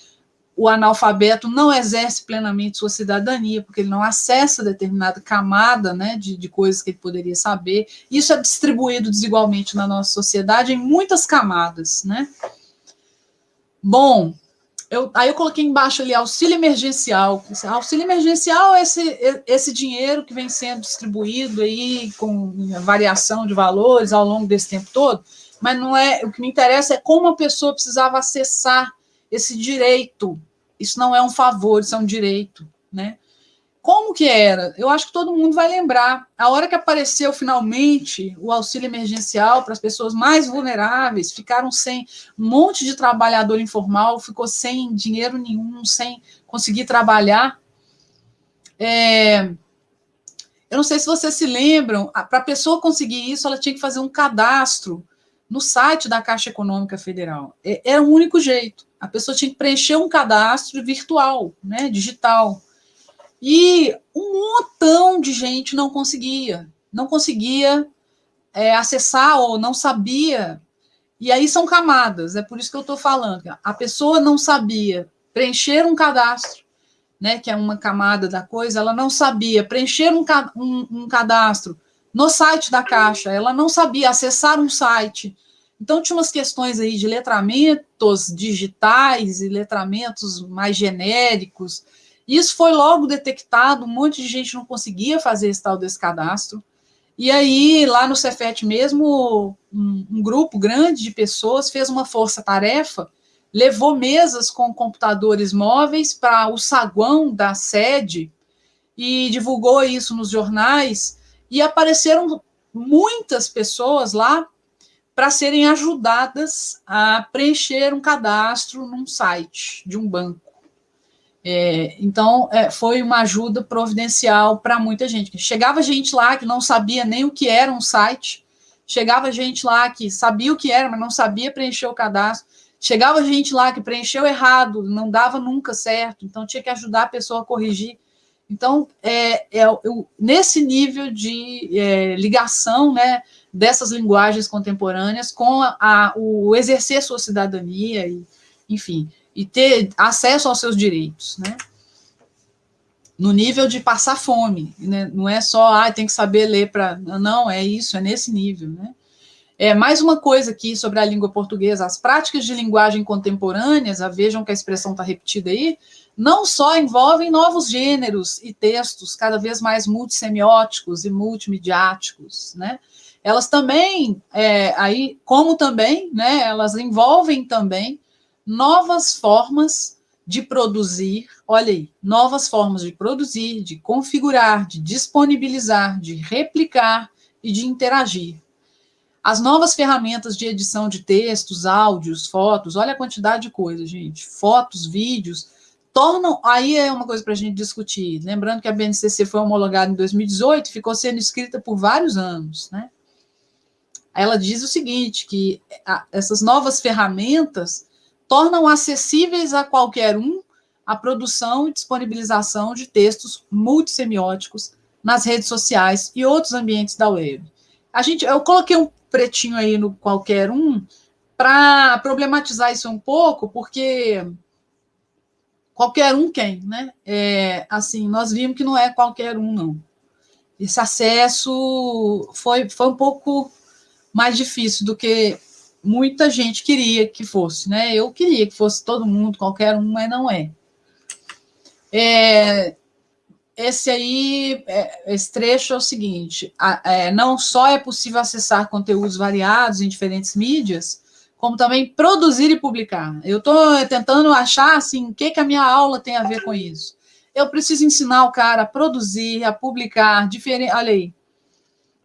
o analfabeto não exerce plenamente sua cidadania, porque ele não acessa determinada camada né, de, de coisas que ele poderia saber. Isso é distribuído desigualmente na nossa sociedade em muitas camadas. Né? Bom, eu, aí eu coloquei embaixo ali auxílio emergencial. Auxílio emergencial é esse, esse dinheiro que vem sendo distribuído aí com variação de valores ao longo desse tempo todo, mas não é o que me interessa é como a pessoa precisava acessar esse direito. Isso não é um favor, isso é um direito, né? Como que era? Eu acho que todo mundo vai lembrar. A hora que apareceu finalmente o auxílio emergencial para as pessoas mais vulneráveis, ficaram sem um monte de trabalhador informal, ficou sem dinheiro nenhum, sem conseguir trabalhar. É, eu não sei se vocês se lembram, para a pessoa conseguir isso, ela tinha que fazer um cadastro no site da Caixa Econômica Federal. É, era o único jeito. A pessoa tinha que preencher um cadastro virtual, né, digital. E um montão de gente não conseguia, não conseguia é, acessar ou não sabia. E aí são camadas, é por isso que eu estou falando. A pessoa não sabia preencher um cadastro, né, que é uma camada da coisa, ela não sabia preencher um, um, um cadastro no site da Caixa, ela não sabia acessar um site. Então, tinha umas questões aí de letramentos digitais e letramentos mais genéricos, isso foi logo detectado, um monte de gente não conseguia fazer esse tal desse cadastro. E aí, lá no Cefet mesmo, um, um grupo grande de pessoas fez uma força-tarefa, levou mesas com computadores móveis para o saguão da sede e divulgou isso nos jornais, e apareceram muitas pessoas lá para serem ajudadas a preencher um cadastro num site de um banco. É, então, é, foi uma ajuda providencial para muita gente. Chegava gente lá que não sabia nem o que era um site, chegava gente lá que sabia o que era, mas não sabia preencher o cadastro, chegava gente lá que preencheu errado, não dava nunca certo, então tinha que ajudar a pessoa a corrigir. Então, é, é eu, nesse nível de é, ligação né, dessas linguagens contemporâneas com a, a, o exercer sua cidadania, e, enfim, e ter acesso aos seus direitos, né? No nível de passar fome, né? Não é só, ah, tem que saber ler para... Não, é isso, é nesse nível, né? É, mais uma coisa aqui sobre a língua portuguesa, as práticas de linguagem contemporâneas, a, vejam que a expressão está repetida aí, não só envolvem novos gêneros e textos cada vez mais multissemióticos e multimediáticos, né? Elas também, é, aí, como também, né, elas envolvem também novas formas de produzir, olha aí, novas formas de produzir, de configurar, de disponibilizar, de replicar e de interagir. As novas ferramentas de edição de textos, áudios, fotos, olha a quantidade de coisas, gente, fotos, vídeos, tornam, aí é uma coisa para a gente discutir, lembrando que a BNCC foi homologada em 2018 e ficou sendo escrita por vários anos, né? Ela diz o seguinte, que essas novas ferramentas tornam acessíveis a qualquer um a produção e disponibilização de textos multissemióticos nas redes sociais e outros ambientes da web. A gente, eu coloquei um pretinho aí no qualquer um para problematizar isso um pouco, porque qualquer um quem, né? É, assim, nós vimos que não é qualquer um, não. Esse acesso foi, foi um pouco mais difícil do que muita gente queria que fosse, né? Eu queria que fosse todo mundo, qualquer um, mas não é. é esse aí, é, esse trecho é o seguinte: a, é, não só é possível acessar conteúdos variados em diferentes mídias, como também produzir e publicar. Eu estou tentando achar assim, o que, que a minha aula tem a ver com isso. Eu preciso ensinar o cara a produzir, a publicar, diferente. Olha aí.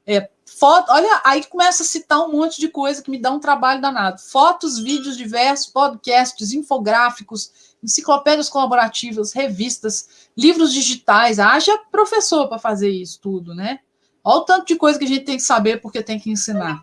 É, Foto, olha, aí começa a citar um monte de coisa que me dá um trabalho danado. Fotos, vídeos diversos, podcasts, infográficos, enciclopédias colaborativas, revistas, livros digitais. Haja professor para fazer isso tudo, né? Olha o tanto de coisa que a gente tem que saber porque tem que ensinar.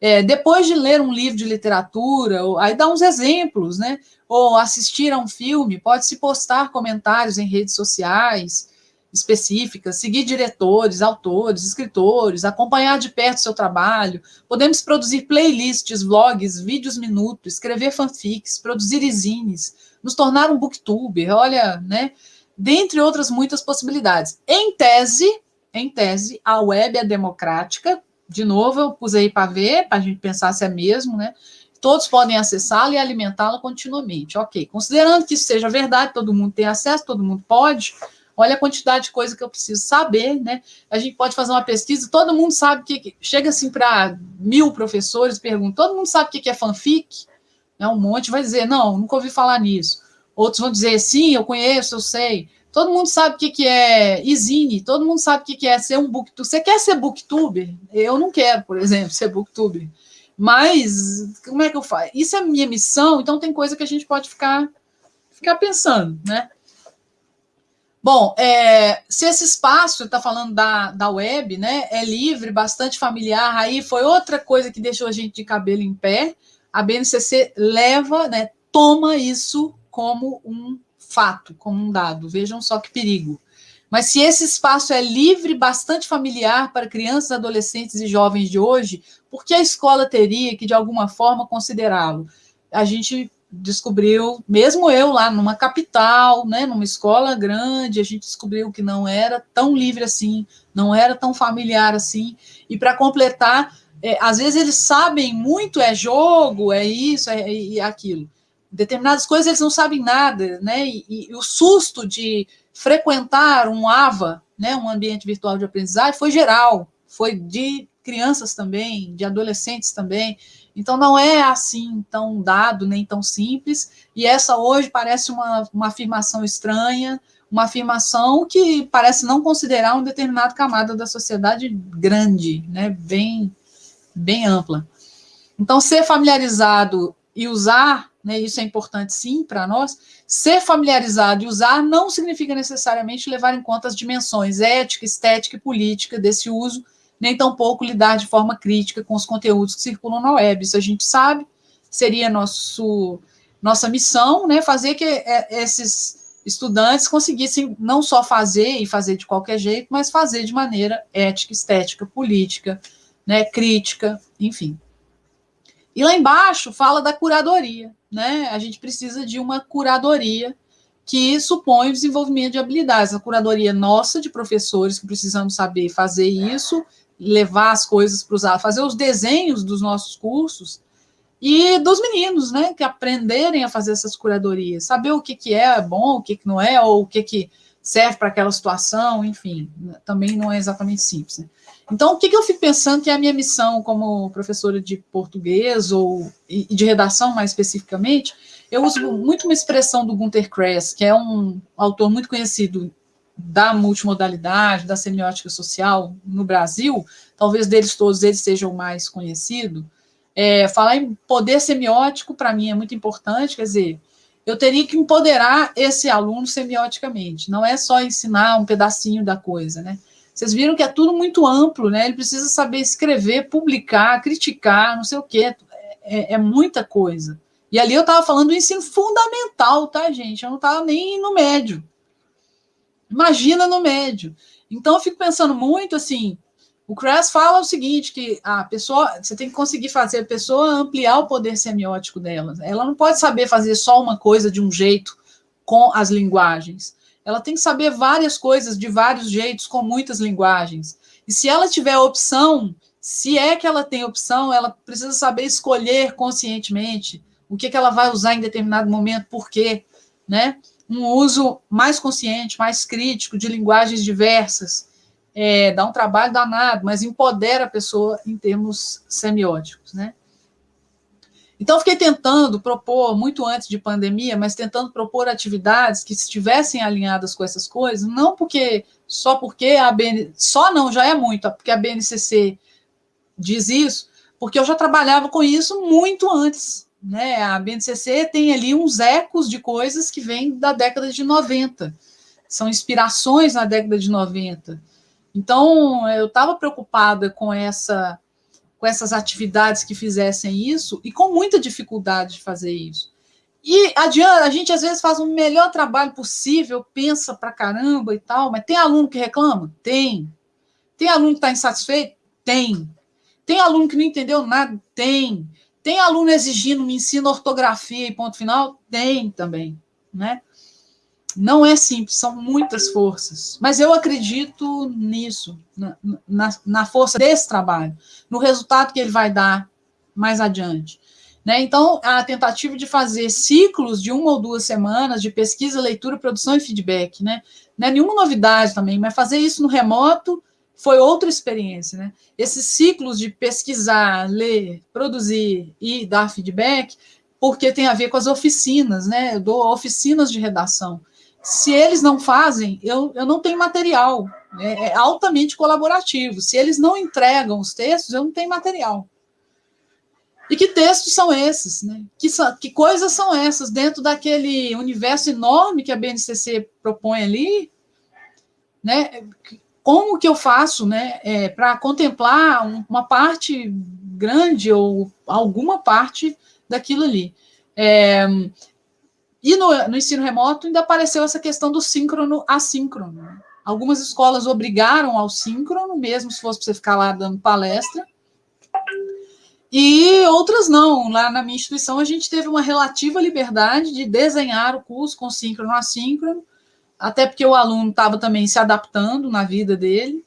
É, depois de ler um livro de literatura, aí dá uns exemplos, né? Ou assistir a um filme, pode-se postar comentários em redes sociais, específicas, seguir diretores, autores, escritores, acompanhar de perto seu trabalho. Podemos produzir playlists, vlogs, vídeos minutos, escrever fanfics, produzir zines, nos tornar um booktuber, olha, né? Dentre outras muitas possibilidades. Em tese, em tese, a web é democrática. De novo, eu pus aí para ver, para a gente pensar se é mesmo, né? Todos podem acessá-la e alimentá-la continuamente. Ok, considerando que isso seja verdade, todo mundo tem acesso, todo mundo pode, olha a quantidade de coisa que eu preciso saber, né? A gente pode fazer uma pesquisa, todo mundo sabe que. Chega assim para mil professores, pergunta, todo mundo sabe o que é fanfic? Né? Um monte vai dizer, não, nunca ouvi falar nisso. Outros vão dizer, sim, eu conheço, eu sei. Todo mundo sabe o que é Izine, todo mundo sabe o que é ser um booktuber. Você quer ser booktuber? Eu não quero, por exemplo, ser booktuber. Mas como é que eu faço? Isso é minha missão, então tem coisa que a gente pode ficar, ficar pensando, né? Bom, é, se esse espaço, está falando da, da web, né, é livre, bastante familiar, aí foi outra coisa que deixou a gente de cabelo em pé, a BNCC leva, né, toma isso como um fato, como um dado. Vejam só que perigo. Mas se esse espaço é livre, bastante familiar para crianças, adolescentes e jovens de hoje, por que a escola teria que, de alguma forma, considerá-lo? A gente descobriu, mesmo eu lá numa capital, né, numa escola grande, a gente descobriu que não era tão livre assim, não era tão familiar assim. E para completar, é, às vezes eles sabem muito, é jogo, é isso, é, é aquilo. Determinadas coisas eles não sabem nada, né? E, e, o susto de frequentar um AVA, né, um ambiente virtual de aprendizagem, foi geral, foi de crianças também, de adolescentes também. Então, não é assim tão dado, nem tão simples, e essa hoje parece uma, uma afirmação estranha, uma afirmação que parece não considerar uma determinada camada da sociedade grande, né, bem, bem ampla. Então, ser familiarizado e usar, né, isso é importante sim para nós, ser familiarizado e usar não significa necessariamente levar em conta as dimensões ética, estética e política desse uso, nem tampouco lidar de forma crítica com os conteúdos que circulam na web. Isso a gente sabe, seria nosso, nossa missão, né, fazer que é, esses estudantes conseguissem não só fazer e fazer de qualquer jeito, mas fazer de maneira ética, estética, política, né, crítica, enfim. E lá embaixo fala da curadoria, né? A gente precisa de uma curadoria que supõe o desenvolvimento de habilidades. A curadoria nossa, de professores que precisamos saber fazer isso, levar as coisas para usar, fazer os desenhos dos nossos cursos e dos meninos, né, que aprenderem a fazer essas curadorias, saber o que, que é bom, o que, que não é, ou o que, que serve para aquela situação, enfim, também não é exatamente simples. Né? Então, o que, que eu fico pensando que é a minha missão como professora de português ou e de redação, mais especificamente, eu uso muito uma expressão do Gunter Kress, que é um autor muito conhecido da multimodalidade, da semiótica social no Brasil, talvez deles todos eles sejam mais conhecido, é, falar em poder semiótico, para mim, é muito importante, quer dizer, eu teria que empoderar esse aluno semioticamente, não é só ensinar um pedacinho da coisa, né? Vocês viram que é tudo muito amplo, né? Ele precisa saber escrever, publicar, criticar, não sei o quê, é, é muita coisa. E ali eu estava falando do ensino fundamental, tá, gente? Eu não estava nem no médio. Imagina no médio. Então eu fico pensando muito assim, o Kress fala o seguinte, que a pessoa, você tem que conseguir fazer a pessoa ampliar o poder semiótico dela. Ela não pode saber fazer só uma coisa de um jeito com as linguagens. Ela tem que saber várias coisas de vários jeitos com muitas linguagens. E se ela tiver opção, se é que ela tem opção, ela precisa saber escolher conscientemente o que, que ela vai usar em determinado momento, por quê, né? Um uso mais consciente, mais crítico de linguagens diversas. É, dá um trabalho danado, mas empodera a pessoa em termos semióticos, né? Então, fiquei tentando propor, muito antes de pandemia, mas tentando propor atividades que estivessem alinhadas com essas coisas, não porque, só porque a BN, só não, já é muito, porque a BNCC diz isso, porque eu já trabalhava com isso muito antes, né? A BNCC tem ali uns ecos de coisas que vêm da década de 90, são inspirações na década de 90. Então, eu estava preocupada com essa com essas atividades que fizessem isso e com muita dificuldade de fazer isso. E adianta, a gente às vezes faz o melhor trabalho possível, pensa pra caramba e tal, mas tem aluno que reclama? Tem. Tem aluno que está insatisfeito? Tem. Tem aluno que não entendeu nada? Tem. Tem aluno exigindo me ensino ortografia e ponto final? Tem também, né? Não é simples, são muitas forças. Mas eu acredito nisso, na, na, na força desse trabalho, no resultado que ele vai dar mais adiante. Né? Então, a tentativa de fazer ciclos de uma ou duas semanas de pesquisa, leitura, produção e feedback, né? Não é nenhuma novidade também, mas fazer isso no remoto foi outra experiência, né? Esses ciclos de pesquisar, ler, produzir e dar feedback, porque tem a ver com as oficinas, né? Eu dou oficinas de redação. Se eles não fazem, eu, eu não tenho material. É, é altamente colaborativo. Se eles não entregam os textos, eu não tenho material. E que textos são esses? Né? Que, que coisas são essas dentro daquele universo enorme que a BNCC propõe ali? Né? Como que eu faço né, é, para contemplar uma parte grande ou alguma parte daquilo ali? É, e no, no, ensino remoto ainda apareceu essa questão do síncrono assíncrono. Né? Algumas escolas obrigaram ao síncrono, mesmo se fosse para você ficar lá dando palestra, e outras não. Lá na minha instituição, a gente teve uma relativa liberdade de desenhar o curso com síncrono assíncrono, até porque o aluno estava também se adaptando na vida dele.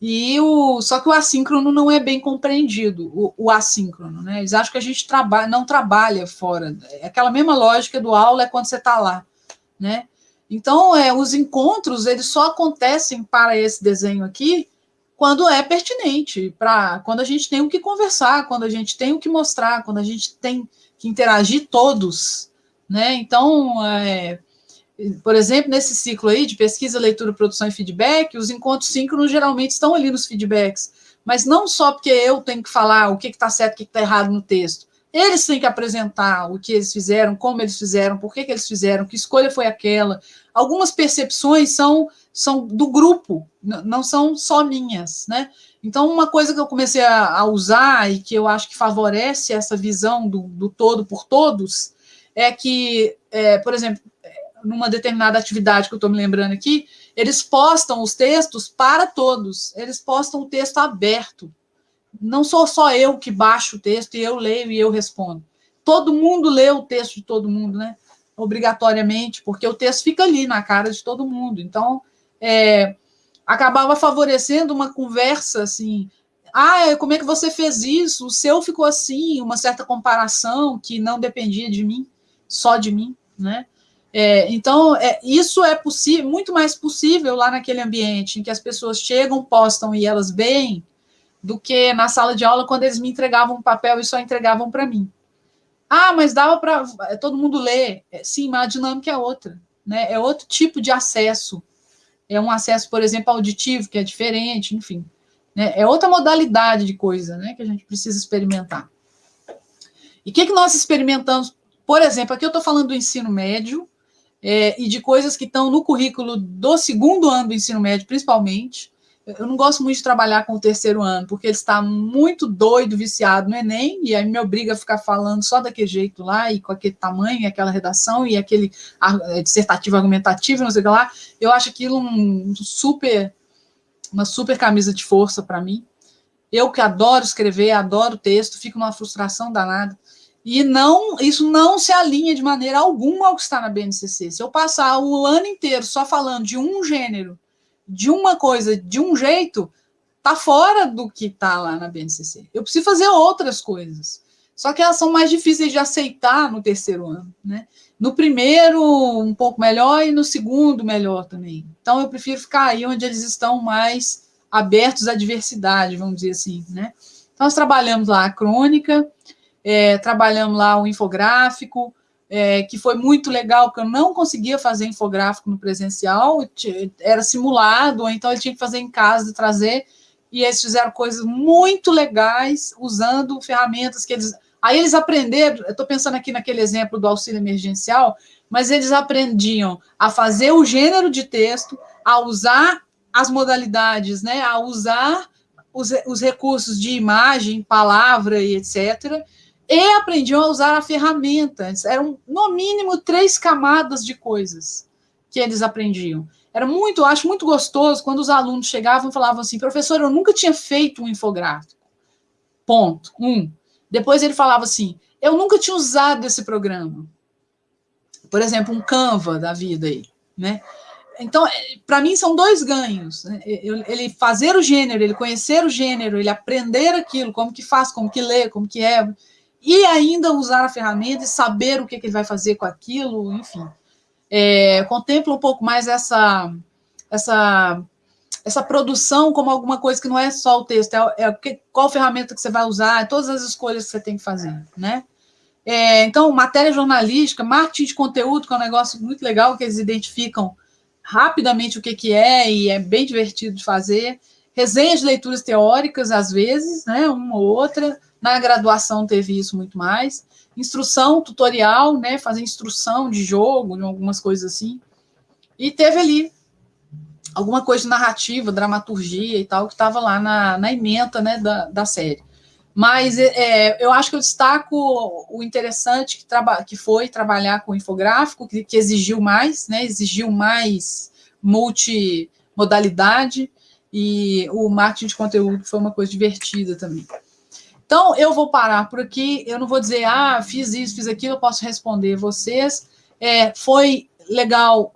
E o, só que o assíncrono não é bem compreendido, o, o assíncrono, né? Eles acham que a gente trabalha, não trabalha fora. É aquela mesma lógica do aula é quando você está lá, né? Então, é, os encontros, eles só acontecem para esse desenho aqui quando é pertinente, para quando a gente tem o que conversar, quando a gente tem o que mostrar, quando a gente tem que interagir todos, né? Então, é, por exemplo, nesse ciclo aí de pesquisa, leitura, produção e feedback, os encontros síncronos geralmente estão ali nos feedbacks, mas não só porque eu tenho que falar o que está certo, o que está errado no texto. Eles têm que apresentar o que eles fizeram, como eles fizeram, por que, que eles fizeram, que escolha foi aquela. Algumas percepções são são do grupo, não são só minhas, né? Então, uma coisa que eu comecei a, a usar e que eu acho que favorece essa visão do, do todo por todos é que, é, por exemplo, numa determinada atividade que eu estou me lembrando aqui, eles postam os textos para todos, eles postam o texto aberto. Não sou só eu que baixo o texto e eu leio e eu respondo. Todo mundo lê o texto de todo mundo, né? Obrigatoriamente, porque o texto fica ali na cara de todo mundo. Então, é, acabava favorecendo uma conversa assim. Ah, como é que você fez isso? O seu ficou assim, uma certa comparação que não dependia de mim, só de mim, né? É, então, é, isso é possível, muito mais possível lá naquele ambiente em que as pessoas chegam, postam e elas veem, do que na sala de aula quando eles me entregavam um papel e só entregavam para mim. Ah, mas dava para todo mundo ler. É, sim, mas a dinâmica é outra, né? É outro tipo de acesso é um acesso, por exemplo, auditivo, que é diferente, enfim. Né? É outra modalidade de coisa né, que a gente precisa experimentar. E o que, que nós experimentamos? Por exemplo, aqui eu estou falando do ensino médio é, e de coisas que estão no currículo do segundo ano do ensino médio, principalmente, eu não gosto muito de trabalhar com o terceiro ano, porque ele está muito doido, viciado no Enem, e aí me obriga a ficar falando só daquele jeito lá, e com aquele tamanho, e aquela redação, e aquele é, dissertativo argumentativo, não sei o que lá. Eu acho aquilo um super, uma super camisa de força para mim. Eu que adoro escrever, adoro texto, fico numa frustração danada. E não, isso não se alinha de maneira alguma ao que está na BNCC. Se eu passar o ano inteiro só falando de um gênero, de uma coisa de um jeito, tá fora do que tá lá na BNCC. Eu preciso fazer outras coisas. Só que elas são mais difíceis de aceitar no terceiro ano, né? No primeiro, um pouco melhor, e no segundo, melhor também. Então, eu prefiro ficar aí onde eles estão mais abertos à diversidade, vamos dizer assim, né? Então, nós trabalhamos lá a crônica, é, trabalhamos lá o infográfico, é, que foi muito legal, porque eu não conseguia fazer infográfico no presencial, era simulado, então eu tinha que fazer em casa trazer, e eles fizeram coisas muito legais, usando ferramentas que eles... Aí eles aprenderam, eu estou pensando aqui naquele exemplo do auxílio emergencial, mas eles aprendiam a fazer o gênero de texto, a usar as modalidades, né, a usar os, os recursos de imagem, palavra e etc., e aprendiam a usar a ferramenta. Eram, no mínimo, três camadas de coisas que eles aprendiam. Era muito, eu acho muito gostoso quando os alunos chegavam e falavam assim, professor, eu nunca tinha feito um infográfico. Ponto. Um. Depois ele falava assim, eu nunca tinha usado esse programa. Por exemplo, um Canva da vida aí, né? Então, é, para mim, são dois ganhos. Né? Ele fazer o gênero, ele conhecer o gênero, ele aprender aquilo, como que faz, como que lê, como que é, e ainda usar a ferramenta e saber o que, que ele vai fazer com aquilo, enfim. É, contempla um pouco mais essa, essa, essa produção como alguma coisa que não é só o texto, é, é qual ferramenta que você vai usar, todas as escolhas que você tem que fazer, né? É, então, matéria jornalística, marketing de conteúdo, que é um negócio muito legal, que eles identificam rapidamente o que, que é e é bem divertido de fazer. Resenhas de leituras teóricas, às vezes, né, uma ou outra. Na graduação teve isso muito mais. Instrução, tutorial, né, fazer instrução de jogo, de algumas coisas assim. E teve ali alguma coisa de narrativa, dramaturgia e tal, que estava lá na, na ementa né, da, da série. Mas é, eu acho que eu destaco o interessante que, que foi trabalhar com infográfico, que, que exigiu mais, né, exigiu mais multimodalidade, e o marketing de conteúdo foi uma coisa divertida também. Então, eu vou parar por aqui, eu não vou dizer, ah, fiz isso, fiz aquilo, eu posso responder vocês. É, foi legal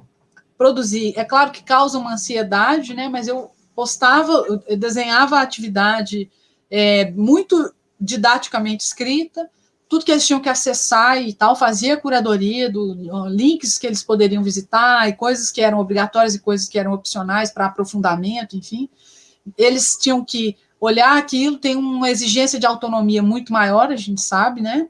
produzir, é claro que causa uma ansiedade, né, mas eu postava, eu desenhava a atividade é, muito didaticamente escrita, tudo que eles tinham que acessar e tal, fazia curadoria do links que eles poderiam visitar e coisas que eram obrigatórias e coisas que eram opcionais para aprofundamento, enfim. Eles tinham que olhar aquilo, tem uma exigência de autonomia muito maior, a gente sabe, né?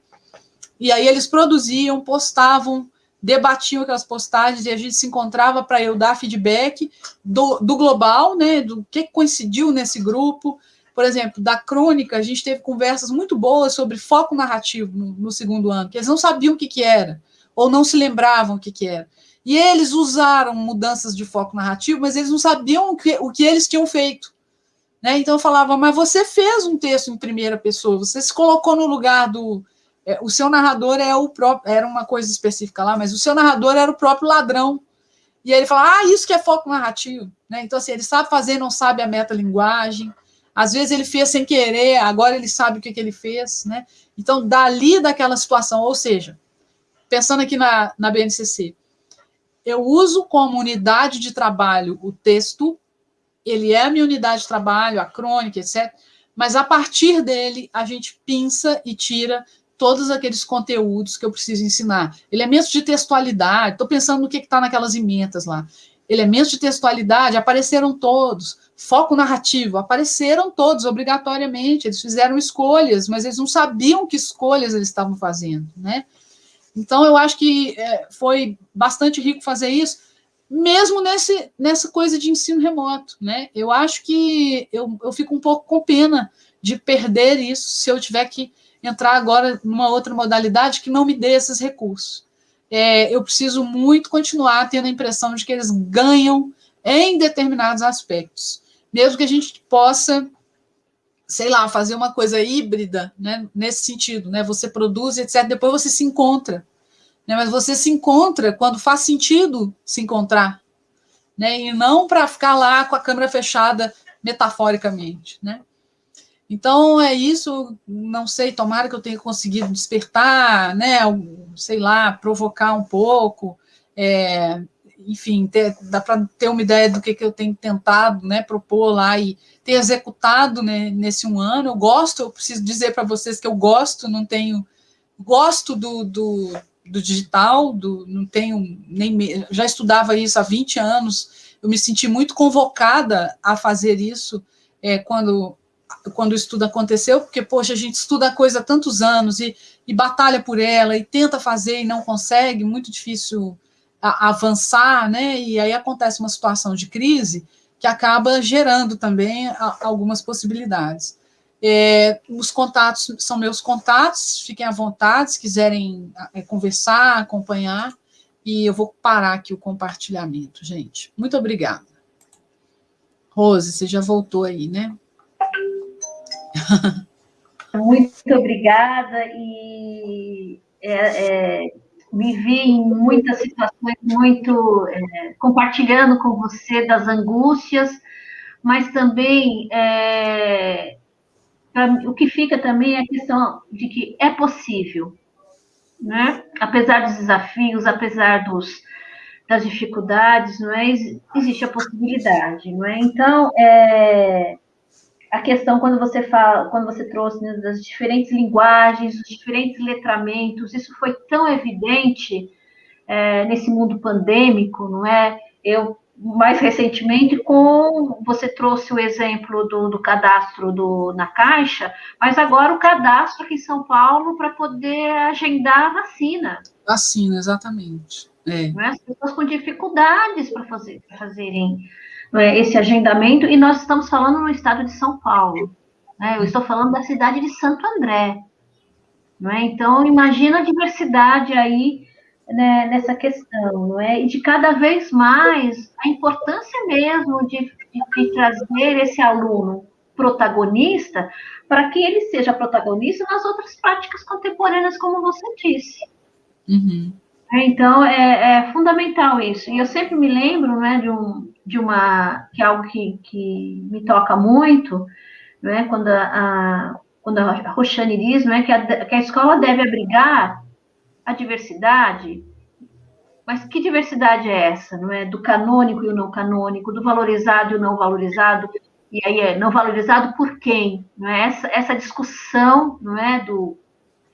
E aí eles produziam, postavam, debatiam aquelas postagens e a gente se encontrava para eu dar feedback do, do global, né? Do que coincidiu nesse grupo, por exemplo, da crônica, a gente teve conversas muito boas sobre foco narrativo no, no segundo ano, que eles não sabiam o que, que era, ou não se lembravam o que, que era. E eles usaram mudanças de foco narrativo, mas eles não sabiam o que, o que eles tinham feito. Né? Então eu falava, mas você fez um texto em primeira pessoa, você se colocou no lugar do. É, o seu narrador é o próprio. Era uma coisa específica lá, mas o seu narrador era o próprio ladrão. E aí ele fala, ah, isso que é foco narrativo. Né? Então, assim, ele sabe fazer, não sabe a metalinguagem. Às vezes ele fez sem querer, agora ele sabe o que, que ele fez, né? Então, dali daquela situação, ou seja, pensando aqui na, na BNCC, eu uso como unidade de trabalho o texto, ele é a minha unidade de trabalho, a crônica, etc. Mas a partir dele, a gente pinça e tira todos aqueles conteúdos que eu preciso ensinar. Elementos de textualidade, estou pensando no que está naquelas emendas lá. Elementos de textualidade apareceram todos foco narrativo, apareceram todos obrigatoriamente, eles fizeram escolhas, mas eles não sabiam que escolhas eles estavam fazendo, né? Então, eu acho que é, foi bastante rico fazer isso, mesmo nesse, nessa coisa de ensino remoto, né? Eu acho que eu, eu fico um pouco com pena de perder isso se eu tiver que entrar agora numa outra modalidade que não me dê esses recursos. É, eu preciso muito continuar tendo a impressão de que eles ganham em determinados aspectos mesmo que a gente possa, sei lá, fazer uma coisa híbrida, né, nesse sentido, né, você produz, etc., depois você se encontra, né, mas você se encontra quando faz sentido se encontrar, né, e não para ficar lá com a câmera fechada metaforicamente, né. Então, é isso, não sei, tomara que eu tenha conseguido despertar, né, sei lá, provocar um pouco, é, enfim, ter, dá para ter uma ideia do que, que eu tenho tentado né, propor lá e ter executado né, nesse um ano. Eu gosto, eu preciso dizer para vocês que eu gosto, não tenho. Gosto do, do, do digital, do, não tenho nem. Já estudava isso há 20 anos, eu me senti muito convocada a fazer isso é, quando, quando o estudo aconteceu, porque, poxa, a gente estuda a coisa há tantos anos e, e batalha por ela e tenta fazer e não consegue, muito difícil avançar, né? E aí acontece uma situação de crise que acaba gerando também algumas possibilidades. É, os contatos são meus contatos, fiquem à vontade, se quiserem é, conversar, acompanhar, e eu vou parar aqui o compartilhamento, gente. Muito obrigada. Rose, você já voltou aí, né? Muito obrigada e é, é, me vi em muitas situações muito é, compartilhando com você das angústias, mas também é, o que fica também é a questão de que é possível, né? Apesar dos desafios, apesar dos, das dificuldades, não é? Existe a possibilidade, não é? Então, é, a questão quando você fala, quando você trouxe né, das diferentes linguagens, os diferentes letramentos, isso foi tão evidente é, nesse mundo pandêmico, não é? Eu mais recentemente com você trouxe o exemplo do, do cadastro do, na Caixa, mas agora o cadastro aqui em São Paulo para poder agendar a vacina. Vacina, exatamente. É. é? As pessoas com dificuldades para fazer, fazerem é, esse agendamento, e nós estamos falando no estado de São Paulo. Né? Eu estou falando da cidade de Santo André. Não é? Então, imagina a diversidade aí né, nessa questão, não é? E de cada vez mais a importância mesmo de, de, de trazer esse aluno protagonista para que ele seja protagonista nas outras práticas contemporâneas, como você disse. Uhum. É, então, é, é, fundamental isso. E eu sempre me lembro né, de, um, de uma, que é algo que, que me toca muito, né, quando a, a quando a Roxane diz né, que, a, que a escola deve abrigar a diversidade, mas que diversidade é essa, não é? Do canônico e o não canônico, do valorizado e o não valorizado, e aí é não valorizado por quem, não é? Essa, essa discussão, não é? Do,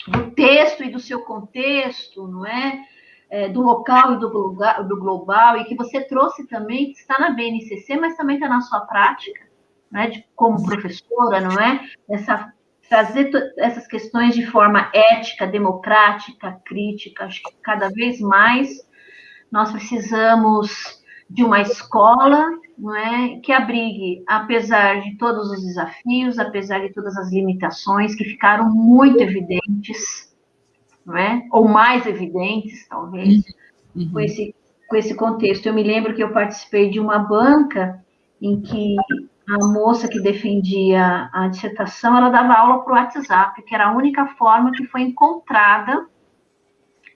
do texto e do seu contexto, não é? é, do local e do, do global, e que você trouxe também, que está na BNCC, mas também está na sua prática, né, de, como professora, não é? Essa, trazer essas questões de forma ética, democrática, crítica, acho que cada vez mais nós precisamos de uma escola não é, que abrigue, apesar de todos os desafios, apesar de todas as limitações que ficaram muito evidentes, não é? Ou mais evidentes, talvez, uhum. com, esse, com esse contexto. Eu me lembro que eu participei de uma banca em que a moça que defendia a dissertação, ela dava aula para o WhatsApp, que era a única forma que foi encontrada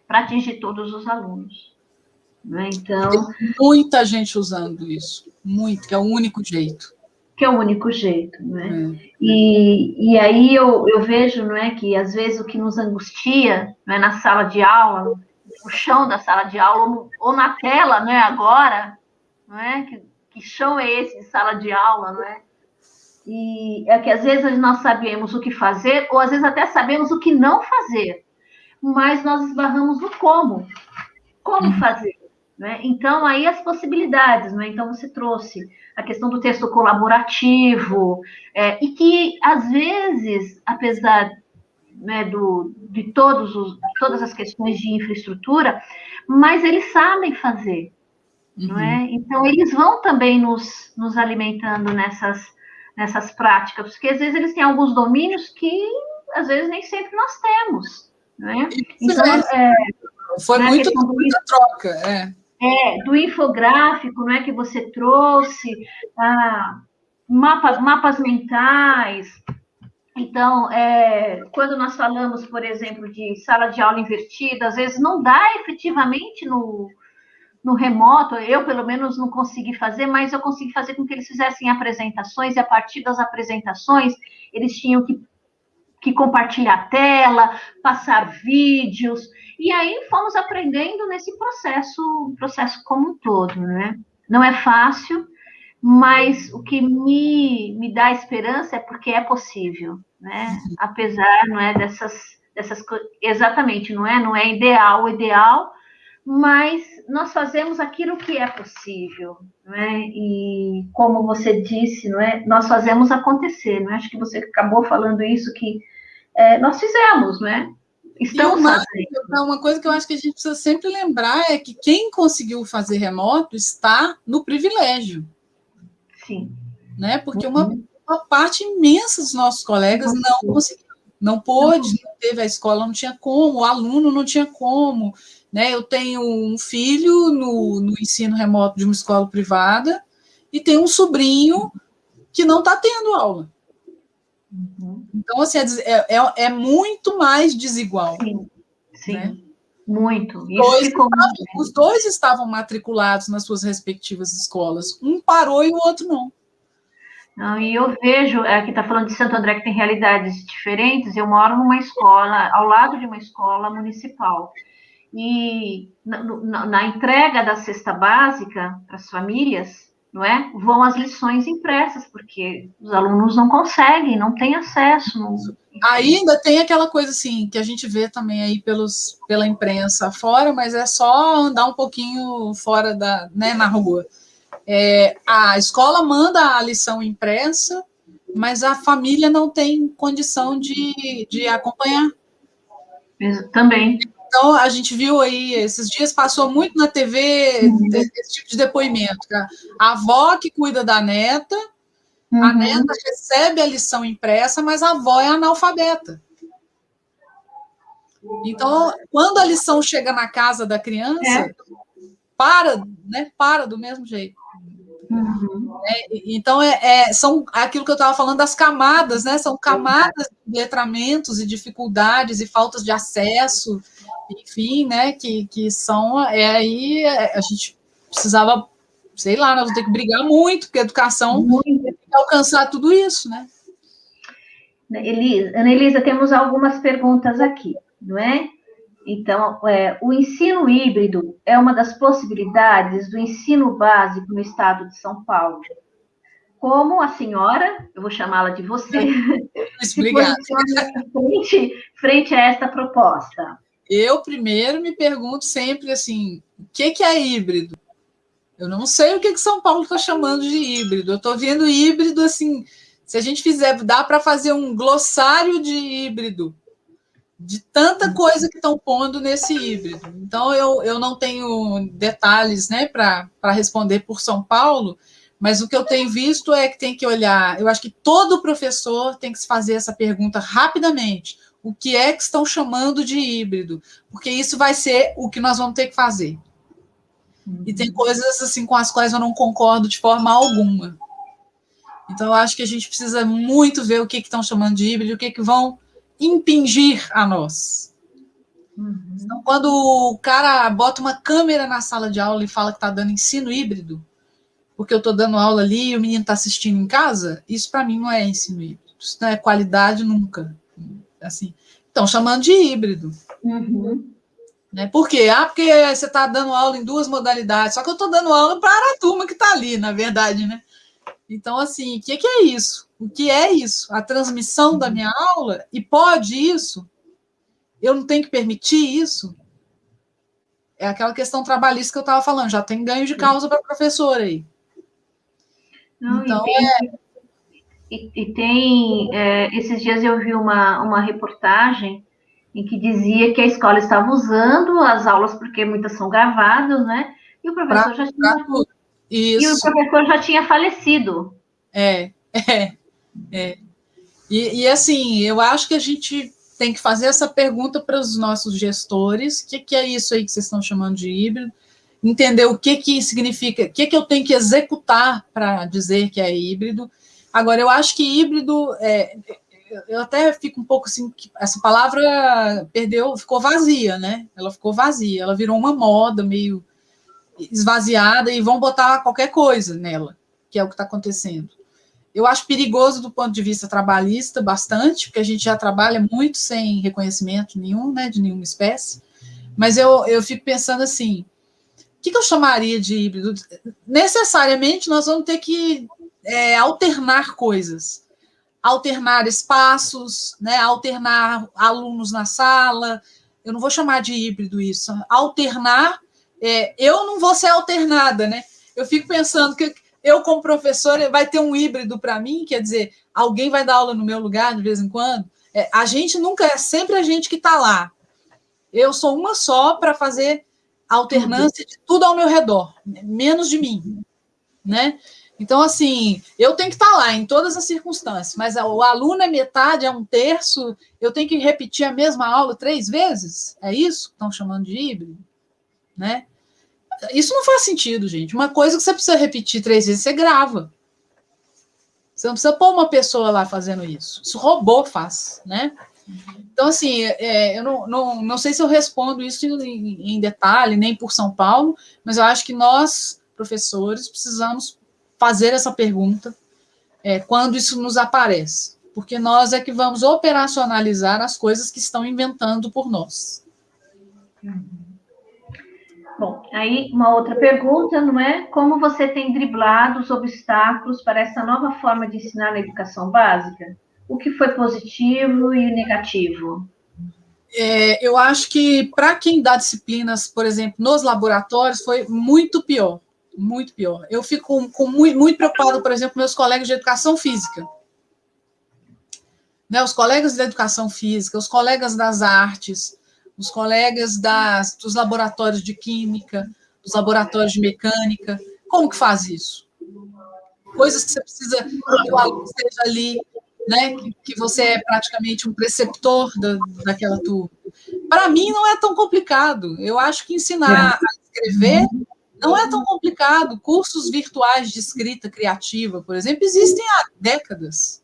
para atingir todos os alunos. Né? Então, Tem muita gente usando isso, muito, que é o único jeito que é o único jeito, não é? Hum. E, e aí eu, eu vejo, não é, que às vezes o que nos angustia, não é, na sala de aula, no chão da sala de aula, ou, no, ou na tela, não é, agora, não é? Que, que chão é esse de sala de aula, não é? E é que às vezes nós sabemos o que fazer, ou às vezes até sabemos o que não fazer, mas nós esbarramos no como. Como uhum. fazer? Né? Então, aí as possibilidades, né? Então, você trouxe a questão do texto colaborativo, é, e que, às vezes, apesar né, do, de todos os, todas as questões de infraestrutura, mas eles sabem fazer, uhum. não é? Então, eles vão também nos, nos alimentando nessas, nessas práticas, porque, às vezes, eles têm alguns domínios que, às vezes, nem sempre nós temos, é? Então, é, foi né, muito muita troca, é. É, do infográfico, não é que você trouxe, ah, mapas, mapas mentais. Então, é, quando nós falamos, por exemplo, de sala de aula invertida, às vezes não dá efetivamente no, no remoto, eu pelo menos não consegui fazer, mas eu consegui fazer com que eles fizessem apresentações, e a partir das apresentações, eles tinham que, que compartilhar a tela, passar vídeos, e aí fomos aprendendo nesse processo, processo como um todo, né? Não é fácil, mas o que me, me dá esperança é porque é possível, né? Apesar, não é, dessas, dessas exatamente, não é, não é ideal, ideal, mas nós fazemos aquilo que é possível, não é? E como você disse, não é, nós fazemos acontecer, não é? Acho que você acabou falando isso que é, nós fizemos, não é? Estão uma, fazendo. Uma coisa que eu acho que a gente precisa sempre lembrar é que quem conseguiu fazer remoto está no privilégio. Sim. Né? Porque uhum. uma, uma, parte imensa dos nossos colegas não conseguiu, não pôde, não teve a escola, não tinha como, o aluno não tinha como. Né? Eu tenho um filho no, no ensino remoto de uma escola privada e tenho um sobrinho que não está tendo aula. Uhum. Então, assim, é, é, é, muito mais desigual. Sim, sim. Né? Muito. Dois estavam, os dois estavam matriculados nas suas respectivas escolas. Um parou e o outro não. Não, e eu vejo, aqui é, está falando de Santo André que tem realidades diferentes. Eu moro numa escola, ao lado de uma escola municipal. E na, na, na entrega da cesta básica para as famílias, não é? Vão as lições impressas, porque os alunos não conseguem, não têm acesso. Não... Ainda tem aquela coisa assim, que a gente vê também aí pelos, pela imprensa fora, mas é só andar um pouquinho fora da, né, na rua. É, a escola manda a lição impressa, mas a família não tem condição de, de acompanhar. Também. Então, a gente viu aí, esses dias passou muito na TV uhum. esse tipo de depoimento. A avó que cuida da neta, uhum. a neta recebe a lição impressa, mas a avó é analfabeta. Então, quando a lição chega na casa da criança, é. para, né? Para do mesmo jeito. Uhum. É, então, é, é, são aquilo que eu estava falando das camadas, né? São camadas de letramentos e dificuldades e faltas de acesso enfim, né, que, que são, é aí, é, a gente precisava, sei lá, nós vamos ter que brigar muito, porque a educação muito. alcançar tudo isso, né? Elisa, Ana Elisa, temos algumas perguntas aqui, não é? Então, é, o ensino híbrido é uma das possibilidades do ensino básico no estado de São Paulo. Como a senhora, eu vou chamá-la de você, Obrigada. frente, frente a esta proposta? Eu primeiro me pergunto sempre assim: o que, que é híbrido? Eu não sei o que, que São Paulo está chamando de híbrido. Eu estou vendo híbrido assim. Se a gente fizer, dá para fazer um glossário de híbrido, de tanta coisa que estão pondo nesse híbrido. Então, eu, eu não tenho detalhes né, para responder por São Paulo, mas o que eu tenho visto é que tem que olhar. Eu acho que todo professor tem que se fazer essa pergunta rapidamente o que é que estão chamando de híbrido, porque isso vai ser o que nós vamos ter que fazer. Uhum. E tem coisas assim com as quais eu não concordo de forma alguma. Então eu acho que a gente precisa muito ver o que, que estão chamando de híbrido, o que, que vão impingir a nós. Uhum. Então, quando o cara bota uma câmera na sala de aula e fala que está dando ensino híbrido, porque eu estou dando aula ali e o menino está assistindo em casa, isso para mim não é ensino híbrido. Isso não é qualidade nunca assim, estão chamando de híbrido. Uhum. Né? Por quê? Ah, porque você está dando aula em duas modalidades, só que eu estou dando aula para a turma que está ali, na verdade, né? Então, assim, o que, que, é isso? O que é isso? A transmissão da minha aula? E pode isso? Eu não tenho que permitir isso? É aquela questão trabalhista que eu estava falando, já tem ganho de causa para professor aí. Não, então, é, e, e tem, é, esses dias eu vi uma, uma reportagem em que dizia que a escola estava usando as aulas, porque muitas são gravadas, né? E o professor pra, já tinha. E o professor já tinha falecido. É, é, é. E, e, assim, eu acho que a gente tem que fazer essa pergunta para os nossos gestores: o que, que, é isso aí que vocês estão chamando de híbrido? Entender o que, que significa, o que, que eu tenho que executar para dizer que é híbrido Agora, eu acho que híbrido, é, eu até fico um pouco assim, essa palavra perdeu, ficou vazia, né? Ela ficou vazia, ela virou uma moda meio esvaziada e vão botar qualquer coisa nela, que é o que está acontecendo. Eu acho perigoso do ponto de vista trabalhista bastante, porque a gente já trabalha muito sem reconhecimento nenhum, né, de nenhuma espécie. Mas eu, eu fico pensando assim, o que, que eu chamaria de híbrido? Necessariamente nós vamos ter que é, alternar coisas, alternar espaços, né, alternar alunos na sala. Eu não vou chamar de híbrido isso. Alternar, é, eu não vou ser alternada, né? Eu fico pensando que eu, como professora, vai ter um híbrido para mim, quer dizer, alguém vai dar aula no meu lugar de vez em quando. É, a gente nunca é sempre a gente que está lá. Eu sou uma só para fazer alternância de tudo ao meu redor, menos de mim, né? Então, assim, eu tenho que estar lá em todas as circunstâncias, mas o aluno é metade, é um terço, eu tenho que repetir a mesma aula três vezes? É isso que estão chamando de híbrido? Né? Isso não faz sentido, gente. Uma coisa que você precisa repetir três vezes, você grava. Você não precisa pôr uma pessoa lá fazendo isso. Isso robô faz, né? Então, assim, é, eu não, não, não sei se eu respondo isso em, em, detalhe, nem por São Paulo, mas eu acho que nós, professores, precisamos fazer essa pergunta é, quando isso nos aparece, porque nós é que vamos operacionalizar as coisas que estão inventando por nós. Bom, aí uma outra pergunta, não é? Como você tem driblado os obstáculos para essa nova forma de ensinar na educação básica? O que foi positivo e negativo? É, eu acho que para quem dá disciplinas, por exemplo, nos laboratórios, foi muito pior, muito pior. Eu fico com, muito, muito preocupado, por exemplo, meus colegas de educação física. Né, os colegas da educação física, os colegas das artes, os colegas das, dos laboratórios de química, dos laboratórios de mecânica. Como que faz isso? Coisas que você precisa que o aluno esteja ali né, que, que você é praticamente um preceptor da, daquela turma. Para mim, não é tão complicado. Eu acho que ensinar a escrever não é tão complicado. Cursos virtuais de escrita criativa, por exemplo, existem há décadas.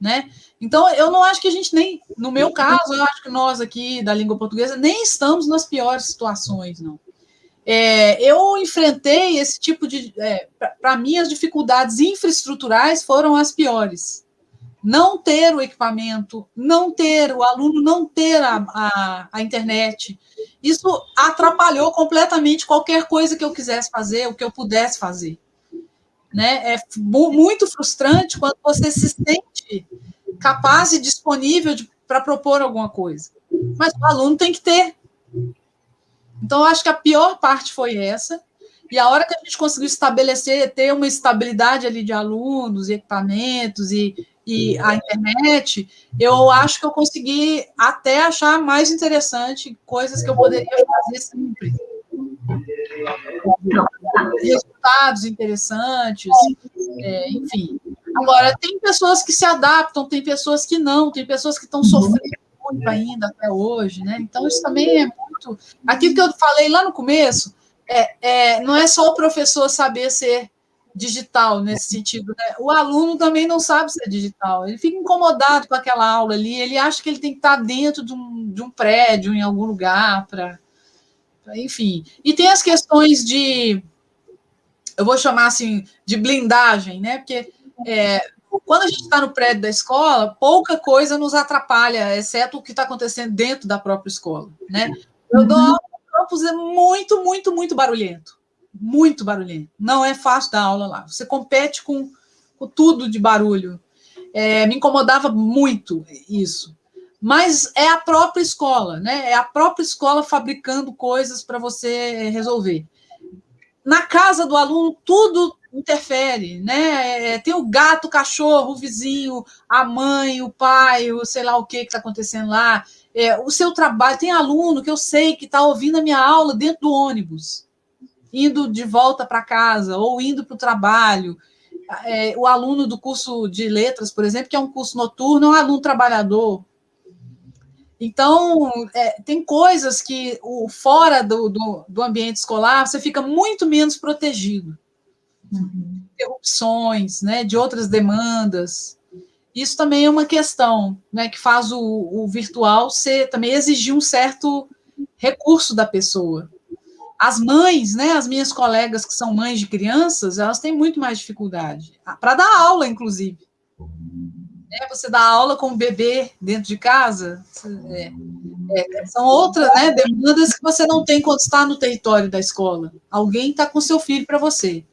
Né? Então, eu não acho que a gente nem, no meu caso, eu acho que nós aqui da língua portuguesa nem estamos nas piores situações, não. É, eu enfrentei esse tipo de. É, Para mim, as dificuldades infraestruturais foram as piores não ter o equipamento, não ter, o aluno não ter a, a, a, internet. Isso atrapalhou completamente qualquer coisa que eu quisesse fazer, o que eu pudesse fazer. Né? É muito frustrante quando você se sente capaz e disponível para propor alguma coisa. Mas o aluno tem que ter. Então, acho que a pior parte foi essa. E a hora que a gente conseguiu estabelecer, ter uma estabilidade ali de alunos equipamentos e, e a internet, eu acho que eu consegui até achar mais interessante coisas que eu poderia fazer sempre. Resultados interessantes, é, enfim. Agora, tem pessoas que se adaptam, tem pessoas que não, tem pessoas que estão sofrendo muito ainda até hoje, né? Então, isso também é muito. Aquilo que eu falei lá no começo, é, é, não é só o professor saber ser digital nesse sentido. Né? O aluno também não sabe ser digital, ele fica incomodado com aquela aula ali, ele acha que ele tem que estar dentro de um, de um prédio, em algum lugar, para. Enfim. E tem as questões de. Eu vou chamar assim de blindagem, né? Porque é, quando a gente está no prédio da escola, pouca coisa nos atrapalha, exceto o que está acontecendo dentro da própria escola, né? Eu dou uhum. o campus é muito, muito, muito barulhento muito barulhento. Não é fácil dar aula lá. Você compete com, com tudo de barulho. É, me incomodava muito isso. Mas é a própria escola, né? É a própria escola fabricando coisas para você resolver. Na casa do aluno, tudo interfere, né? É, tem o gato, o cachorro, o vizinho, a mãe, o pai, o sei lá o que está acontecendo lá. É, o seu trabalho, tem aluno que eu sei que está ouvindo a minha aula dentro do ônibus indo de volta para casa ou indo para o trabalho. É, o aluno do curso de letras, por exemplo, que é um curso noturno, é um aluno trabalhador. Então, é, tem coisas que o, fora do, do, do, ambiente escolar você fica muito menos protegido. Interrupções, né, de outras demandas. Isso também é uma questão né, que faz o, o virtual ser também exigir um certo recurso da pessoa. As mães, né, as minhas colegas que são mães de crianças, elas têm muito mais dificuldade para dar aula, inclusive. É, você dá aula com o bebê dentro de casa, é, é, são outras né, demandas que você não tem quando está no território da escola. Alguém está com seu filho para você.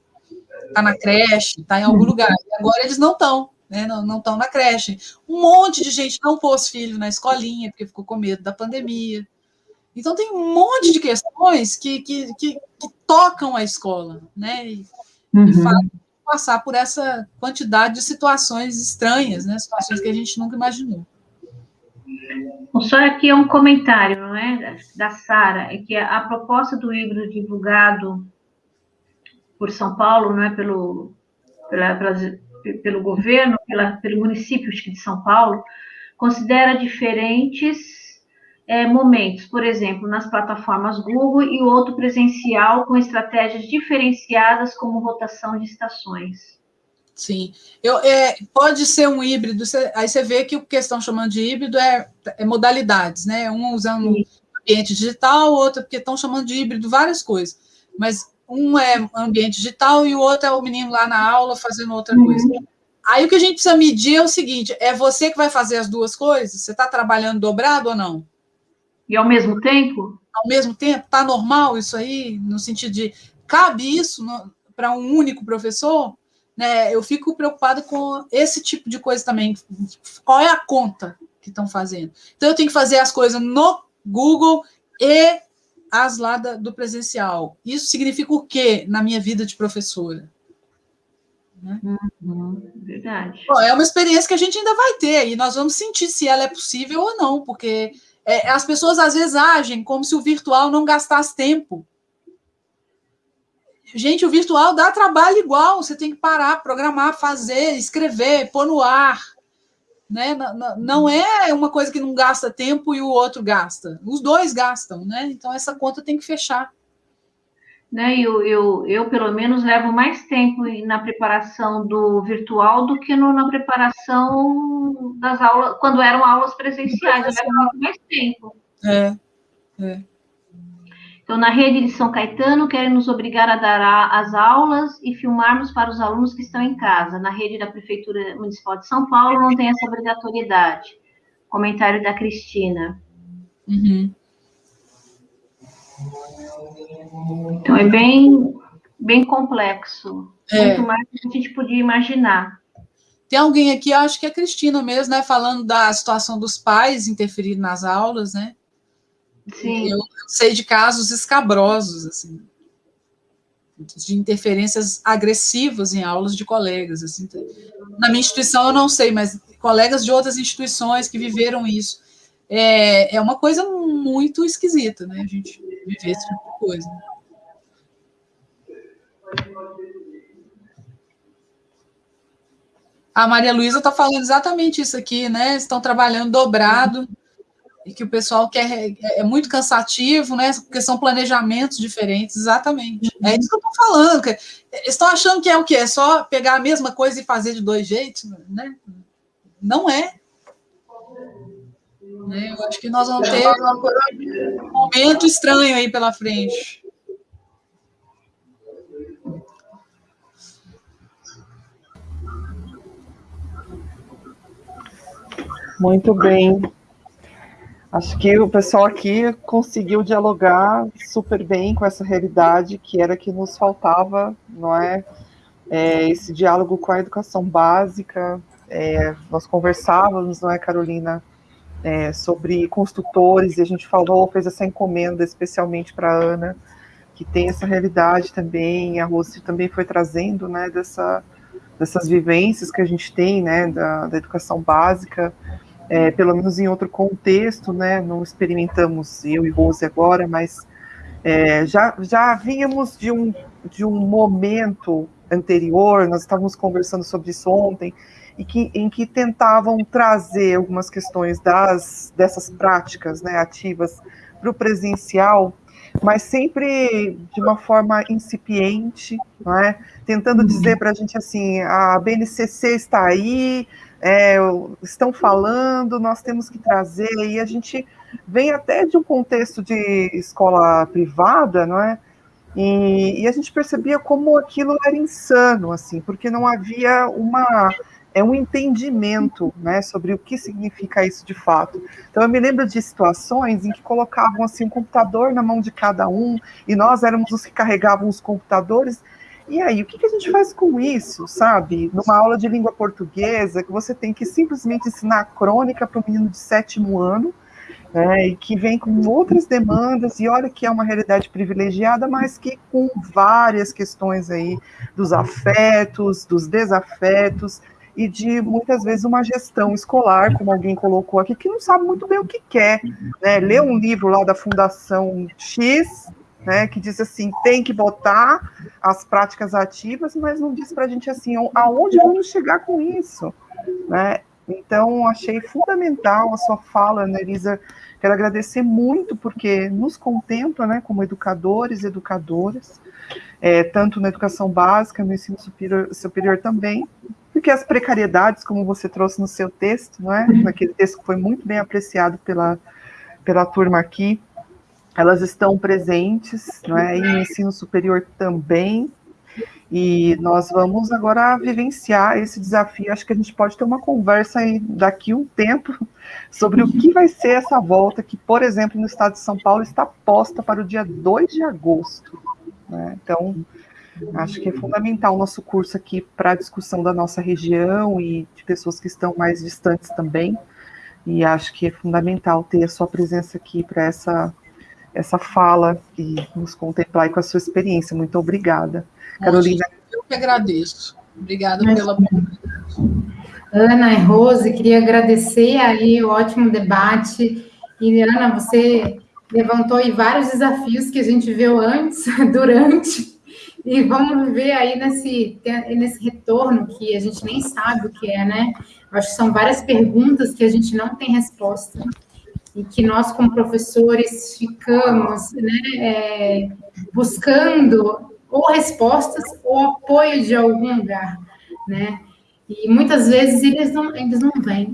Está na creche, está em algum lugar. E agora eles não estão, né, não estão na creche. Um monte de gente não pôs filho na escolinha, porque ficou com medo da pandemia. Então, tem um monte de questões que, que, que, que tocam a escola, né? E, uhum. e fazem passar por essa quantidade de situações estranhas, né? Situações que a gente nunca imaginou. Só aqui é um comentário, não é, da Sara, é que a, proposta do livro divulgado por São Paulo, não é pelo pela, pela, pelo governo, pela, pelo município de São Paulo, considera diferentes é, momentos, por exemplo, nas plataformas Google e outro presencial com estratégias diferenciadas como rotação de estações. Sim. Eu, é, pode ser um híbrido, você, aí você vê que o que estão chamando de híbrido é, é modalidades, né? Um usando Sim. ambiente digital, outro porque estão chamando de híbrido várias coisas. Mas um é ambiente digital e o outro é o menino lá na aula fazendo outra uhum. coisa. Aí o que a gente precisa medir é o seguinte: é você que vai fazer as duas coisas? Você está trabalhando dobrado ou não? E ao mesmo tempo? Ao mesmo tempo, está normal isso aí, no sentido de cabe isso para um único professor? né, eu fico preocupada com esse tipo de coisa também. Qual é a conta que estão fazendo? Então, eu tenho que fazer as coisas no Google e as lá da, do presencial. Isso significa o quê na minha vida de professora? Né? Uhum, verdade. Bom, é uma experiência que a gente ainda vai ter e nós vamos sentir se ela é possível ou não, porque é, as pessoas às vezes agem como se o virtual não gastasse tempo. Gente, o virtual dá trabalho igual, você tem que parar, programar, fazer, escrever, pôr no ar. Né? Não é uma coisa que não gasta tempo e o outro gasta. Os dois gastam, né? Então essa conta tem que fechar. Né, eu, eu, eu, pelo menos, levo mais tempo na preparação do virtual do que no, na preparação das aulas, quando eram aulas presenciais, eu levo muito mais tempo. É, é. Então, na rede de São Caetano, querem nos obrigar a dar as aulas e filmarmos para os alunos que estão em casa. Na rede da Prefeitura Municipal de São Paulo, não tem essa obrigatoriedade. Comentário da Cristina. Uhum. Então, é bem, bem complexo. É. Muito mais do que a gente podia imaginar. Tem alguém aqui, acho que é a Cristina mesmo, né, falando da situação dos pais interferindo nas aulas, né? Sim. Eu sei de casos escabrosos, assim, de interferências agressivas em aulas de colegas. Assim. Na minha instituição eu não sei, mas colegas de outras instituições que viveram isso. É, é uma coisa muito esquisita, né? A gente viver esse tipo de coisa. A Maria Luísa está falando exatamente isso aqui, né? Estão trabalhando dobrado e que o pessoal quer é, é muito cansativo, né? Porque são planejamentos diferentes, exatamente. É isso que eu estou falando. Estão achando que é o quê? É só pegar a mesma coisa e fazer de dois jeitos, né? Não é. Né? Eu acho que nós vamos ter um momento estranho aí pela frente. Muito bem. Acho que o pessoal aqui conseguiu dialogar super bem com essa realidade que era que nos faltava, não é? é esse diálogo com a educação básica. É, nós conversávamos, não é, Carolina, é, sobre construtores e a gente falou, fez essa encomenda especialmente para a Ana, que tem essa realidade também. A Rose também foi trazendo, né, dessa, dessas vivências que a gente tem, né, da, da educação básica é, pelo menos em outro contexto, né? Não experimentamos eu e Rose agora, mas é, já, já vínhamos de um, de um momento anterior, nós estávamos conversando sobre isso ontem, e que, em que tentavam trazer algumas questões das, dessas práticas né, ativas para o presencial, mas sempre de uma forma incipiente, é? tentando dizer para a gente assim, a BNCC está aí, é, estão falando, nós temos que trazer, e a gente vem até de um contexto de escola privada, não é? E, e, a gente percebia como aquilo era insano, assim, porque não havia uma é um entendimento, né, sobre o que significa isso de fato. Então eu me lembro de situações em que colocavam assim um computador na mão de cada um e nós éramos os que carregavam os computadores e aí, o que, que a gente faz com isso, sabe? Numa aula de língua portuguesa, que você tem que simplesmente ensinar a crônica para um menino de sétimo ano, né, e que vem com outras demandas, e olha que é uma realidade privilegiada, mas que com várias questões aí dos afetos, dos desafetos, e de muitas vezes uma gestão escolar, como alguém colocou aqui, que não sabe muito bem o que quer. Né? Lê um livro lá da Fundação X, né, que diz assim, tem que botar as práticas ativas, mas não diz para a gente assim, aonde vamos chegar com isso, né? Então, achei fundamental a sua fala, Elisa? Quero agradecer muito, porque nos contempla, né, como educadores e educadoras, é, tanto na educação básica, no ensino superior, superior também, porque as precariedades, como você trouxe no seu texto, não é? Naquele texto que foi muito bem apreciado pela, pela turma aqui, elas estão presentes, não é? E no ensino superior também, e nós vamos agora vivenciar esse desafio. Acho que a gente pode ter uma conversa aí daqui um tempo sobre o que vai ser essa volta, que, por exemplo, no estado de São Paulo está posta para o dia 2 de agosto. Né? Então, acho que é fundamental o nosso curso aqui para a discussão da nossa região e de pessoas que estão mais distantes também. E acho que é fundamental ter a sua presença aqui para essa, essa fala e nos contemplar com a sua experiência. Muito obrigada. Carolina. Eu que agradeço. Obrigada Mas, pela oportunidade. Ana e Rose, queria agradecer aí o ótimo debate. E, Ana, você levantou aí vários desafios que a gente viu antes, durante, e vamos ver aí nesse, nesse retorno que a gente nem sabe o que é, né? Acho que são várias perguntas que a gente não tem resposta e que nós, como professores, ficamos né, é, buscando ou respostas ou apoio de algum lugar, né? E muitas vezes eles não, eles não vêm.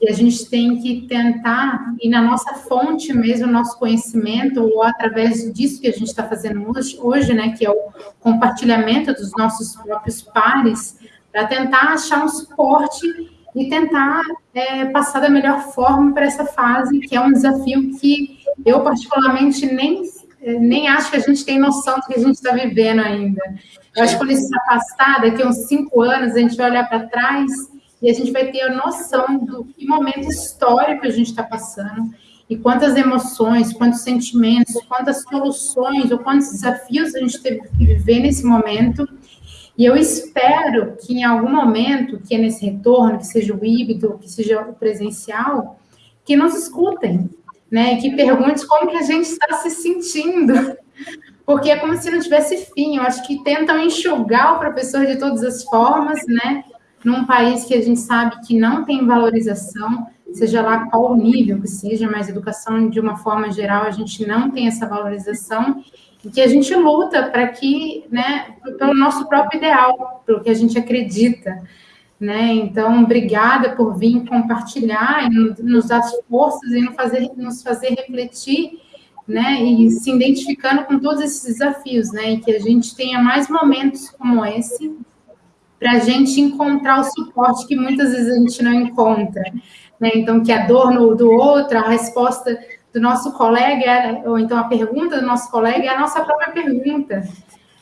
E a gente tem que tentar ir na nossa fonte mesmo, nosso conhecimento, ou através disso que a gente está fazendo hoje, hoje, né, que é o compartilhamento dos nossos próprios pares, para tentar achar um suporte e tentar é, passar da melhor forma para essa fase, que é um desafio que eu, particularmente, nem nem acho que a gente tem noção do que a gente está vivendo ainda. Eu acho que quando isso se afastar, daqui uns cinco anos, a gente vai olhar para trás e a gente vai ter a noção do que momento histórico a gente está passando e quantas emoções, quantos sentimentos, quantas soluções ou quantos desafios a gente teve que viver nesse momento. E eu espero que em algum momento, que é nesse retorno, que seja o híbrido, que seja o presencial, que nos escutem, né? Que pergunte como que a gente está se sentindo, porque é como se não tivesse fim. Eu acho que tentam enxugar o professor de todas as formas, né? Num país que a gente sabe que não tem valorização, seja lá qual o nível que seja, mas educação de uma forma geral a gente não tem essa valorização e que a gente luta para que, né, pelo nosso próprio ideal, pelo que a gente acredita né? Então, obrigada por vir compartilhar e nos dar forças e nos fazer, nos fazer refletir, né? E se identificando com todos esses desafios, né? E que a gente tenha mais momentos como esse para a gente encontrar o suporte que muitas vezes a gente não encontra, né? Então, que a dor no, do outro, a resposta do nosso colega, ou então a pergunta do nosso colega é a nossa própria pergunta,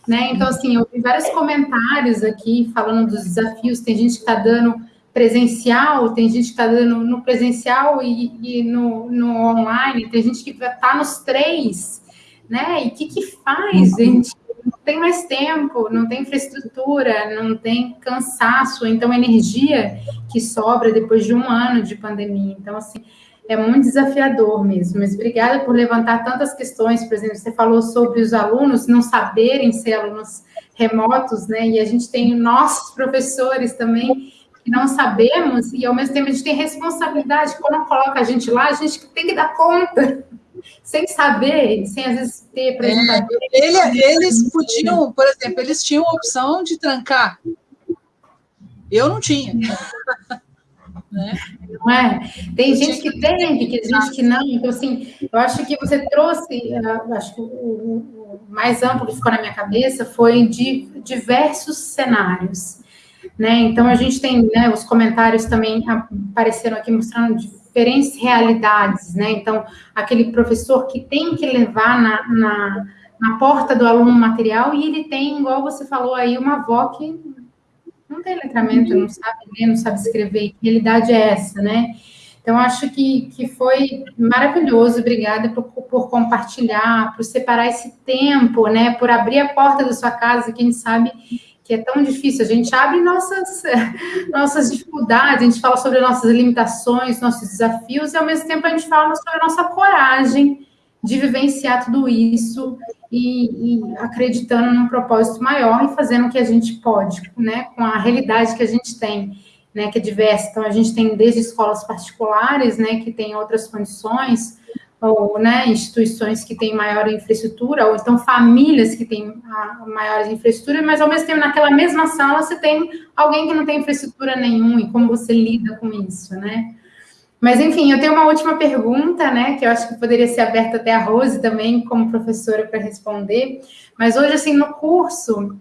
né? Então, assim, eu vi vários comentários aqui falando dos desafios. Tem gente que está dando presencial, tem gente que está dando no presencial e, e no, no, online, tem gente que está nos três, né? E o que, que faz, gente? Não tem mais tempo, não tem infraestrutura, não tem cansaço, então energia que sobra depois de um ano de pandemia. Então, assim, é muito desafiador mesmo. Mas obrigada por levantar tantas questões. Por exemplo, você falou sobre os alunos não saberem ser alunos remotos, né? E a gente tem nossos professores também que não sabemos e ao mesmo tempo a gente tem responsabilidade. Quando coloca a gente lá, a gente tem que dar conta. Sem saber, sem às vezes ter apresentador. É, ele, eles podiam, por exemplo, eles tinham a opção de trancar. Eu não tinha. Né? Não é? Tem gente que tem, tem gente que não. Então, assim, eu acho que você trouxe, acho que o, mais amplo que ficou na minha cabeça foi de diversos cenários. Né? Então, a gente tem né, os comentários também apareceram aqui mostrando diferentes realidades. Né? Então, aquele professor que tem que levar na, na, na porta do aluno material e ele tem, igual você falou aí, uma avó que não tem letramento, não sabe ler, não sabe escrever. Que realidade é essa, né? Então, acho que, que foi maravilhoso. Obrigada por, por compartilhar, por separar esse tempo, né? Por abrir a porta da sua casa, que a gente sabe que é tão difícil. A gente abre nossas, nossas dificuldades, a gente fala sobre nossas limitações, nossos desafios, e ao mesmo tempo a gente fala sobre a nossa coragem de vivenciar tudo isso e, e, acreditando num propósito maior e fazendo o que a gente pode, né, com a realidade que a gente tem. né, que é diversa. Então, a gente tem desde escolas particulares, né, que tem outras condições, ou né, instituições que têm maior infraestrutura, ou então famílias que têm maior infraestrutura, mas ao mesmo tempo, naquela mesma sala, você tem alguém que não tem infraestrutura nenhuma, e como você lida com isso, né? Mas, enfim, eu tenho uma última pergunta, né, que eu acho que poderia ser aberta até a Rose também, como professora, para responder. Mas hoje, assim, no curso,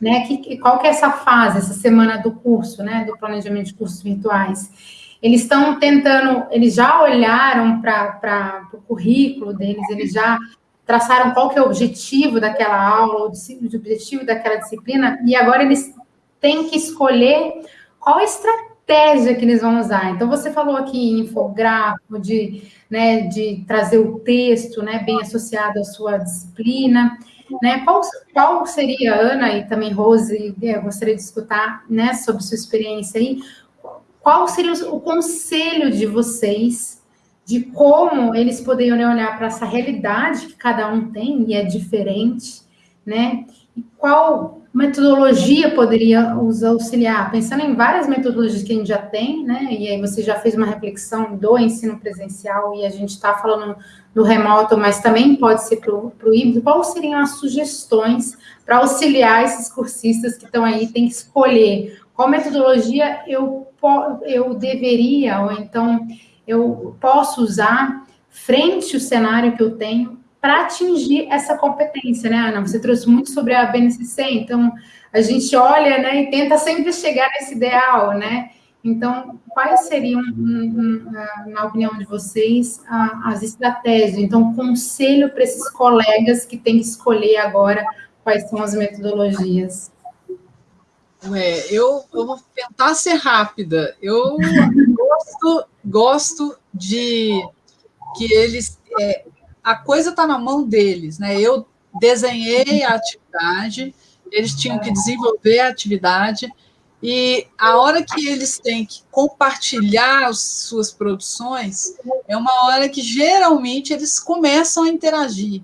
né, que, qual que é essa fase, essa semana do curso, né, do planejamento de cursos virtuais? Eles estão tentando, eles já olharam para o currículo deles, eles já traçaram qual que é o objetivo daquela aula, o objetivo daquela disciplina, e agora eles têm que escolher qual a estratégia que eles vão usar. Então, você falou aqui em infográfico, de, né, de trazer o texto né, bem associado à sua disciplina. Né? Qual, qual seria, Ana e também Rose, gostaria de escutar né, sobre sua experiência aí, qual seria o conselho de vocês de como eles poderiam olhar para essa realidade que cada um tem e é diferente, né? E qual metodologia poderia os auxiliar? Pensando em várias metodologias que a gente já tem, né? E aí você já fez uma reflexão do ensino presencial e a gente está falando do remoto, mas também pode ser para o híbrido. Quais seriam as sugestões para auxiliar esses cursistas que estão aí, tem que escolher qual metodologia eu, eu deveria, ou então eu posso usar frente ao cenário que eu tenho para atingir essa competência, né, Ana? Você trouxe muito sobre a BNCC, então a gente olha, né, e tenta sempre chegar nesse ideal, né? Então, quais seriam, na opinião de vocês, as estratégias? Então, conselho para esses colegas que têm que escolher agora quais são as metodologias. É, eu, eu vou tentar ser rápida. Eu gosto, gosto de que eles. É, a coisa está na mão deles, né? Eu desenhei a atividade, eles tinham que desenvolver a atividade, e a hora que eles têm que compartilhar as suas produções é uma hora que geralmente eles começam a interagir.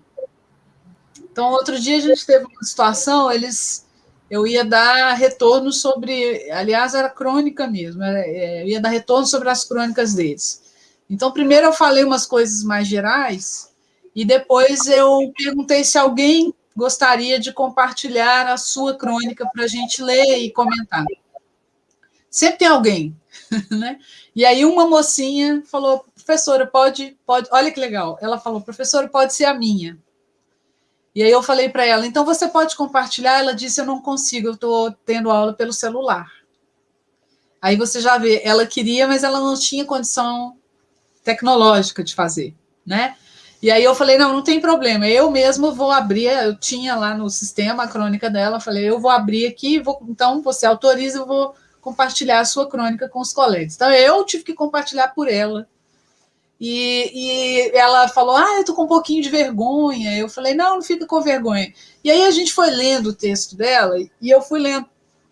Então, outro dia a gente teve uma situação, eles eu ia dar retorno sobre, aliás, era crônica mesmo, é, eu ia dar retorno sobre as crônicas deles. Então, primeiro eu falei umas coisas mais gerais, e depois eu perguntei se alguém gostaria de compartilhar a sua crônica para a gente ler e comentar. Sempre tem alguém, né? E aí uma mocinha falou, professora, pode, pode, olha que legal. Ela falou, professora, pode ser a minha. E aí eu falei para ela, então você pode compartilhar? Ela disse, eu não consigo, eu estou tendo aula pelo celular. Aí você já vê, ela queria, mas ela não tinha condição tecnológica de fazer, né? E aí eu falei, não, não tem problema, eu mesmo vou abrir, eu tinha lá no sistema a crônica dela, falei, eu vou abrir aqui, vou, então você autoriza, eu vou compartilhar a sua crônica com os colegas. Então eu tive que compartilhar por ela, e, e, ela falou: Ah, eu tô com um pouquinho de vergonha. Eu falei: Não, não fica com vergonha. E aí a gente foi lendo o texto dela, e eu fui lendo,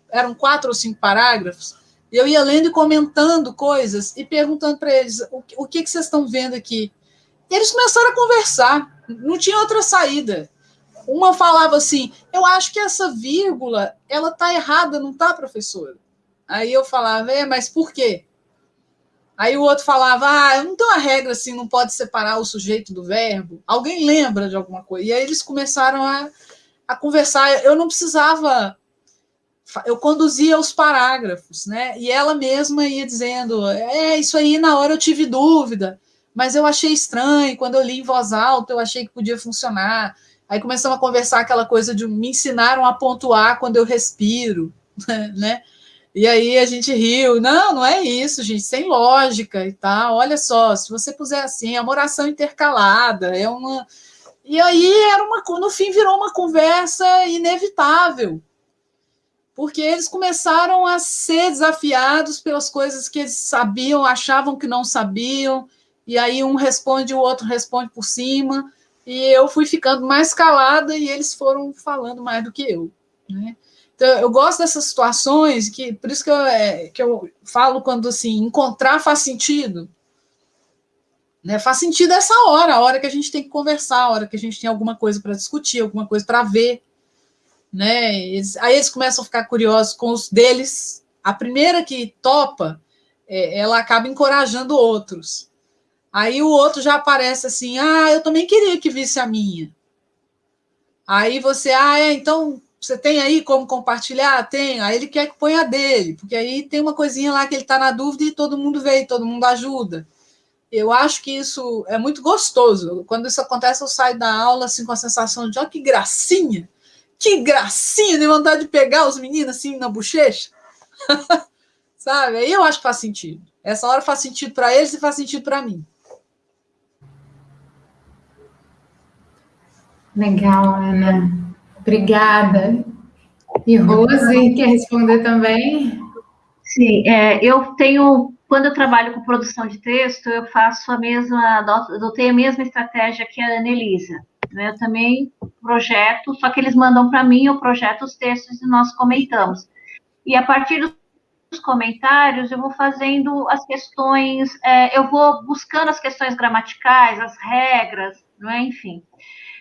eram quatro ou cinco parágrafos, e eu ia lendo e comentando coisas e perguntando para eles: o, o que, que vocês estão vendo aqui? E eles começaram a conversar, não tinha outra saída. Uma falava assim: Eu acho que essa vírgula ela tá errada, não tá, professora? Aí eu falava: É, mas por quê? Aí o outro falava, ah, não tem uma regra assim, não pode separar o sujeito do verbo. Alguém lembra de alguma coisa? E aí eles começaram a, a conversar. Eu não precisava, eu conduzia os parágrafos, né? E ela mesma ia dizendo, é, isso aí na hora eu tive dúvida, mas eu achei estranho, quando eu li em voz alta, eu achei que podia funcionar. Aí começamos a conversar aquela coisa de me ensinaram a pontuar quando eu respiro, né? E aí a gente riu. Não, não é isso, gente, sem lógica e tal. Olha só, se você puser assim, é uma oração intercalada, é uma. E aí era uma. No fim virou uma conversa inevitável. Porque eles começaram a ser desafiados pelas coisas que eles sabiam, achavam que não sabiam, e aí um responde, o outro responde por cima, e eu fui ficando mais calada e eles foram falando mais do que eu. Né? Então, eu gosto dessas situações, que por isso que eu, é, que eu falo quando assim, encontrar faz sentido. Né? Faz sentido essa hora, a hora que a gente tem que conversar, a hora que a gente tem alguma coisa para discutir, alguma coisa para ver. Né? Eles, aí eles começam a ficar curiosos com os deles, A primeira que topa, é, ela acaba encorajando outros. Aí o outro já aparece assim: ah, eu também queria que visse a minha. Aí você, ah, é, então você tem aí como compartilhar? Tem. Aí ele quer que ponha dele, porque aí tem uma coisinha lá que ele está na dúvida e todo mundo vê, todo mundo ajuda. Eu acho que isso é muito gostoso. Quando isso acontece, eu saio da aula assim, com a sensação de, ó, que gracinha! Que gracinha de vontade de pegar os meninos assim na bochecha. Sabe? Aí eu acho que faz sentido. Essa hora faz sentido para eles e faz sentido para mim. Legal, Ana. Obrigada. E Rose, quer responder também? Sim, é, eu tenho, quando eu trabalho com produção de texto, eu faço a mesma, adotei a mesma estratégia que a Anelisa. Né? Eu também projeto, só que eles mandam para mim, eu projeto os textos e nós comentamos. E a partir dos comentários, eu vou fazendo as questões, é, eu vou buscando as questões gramaticais, as regras, não é? Enfim.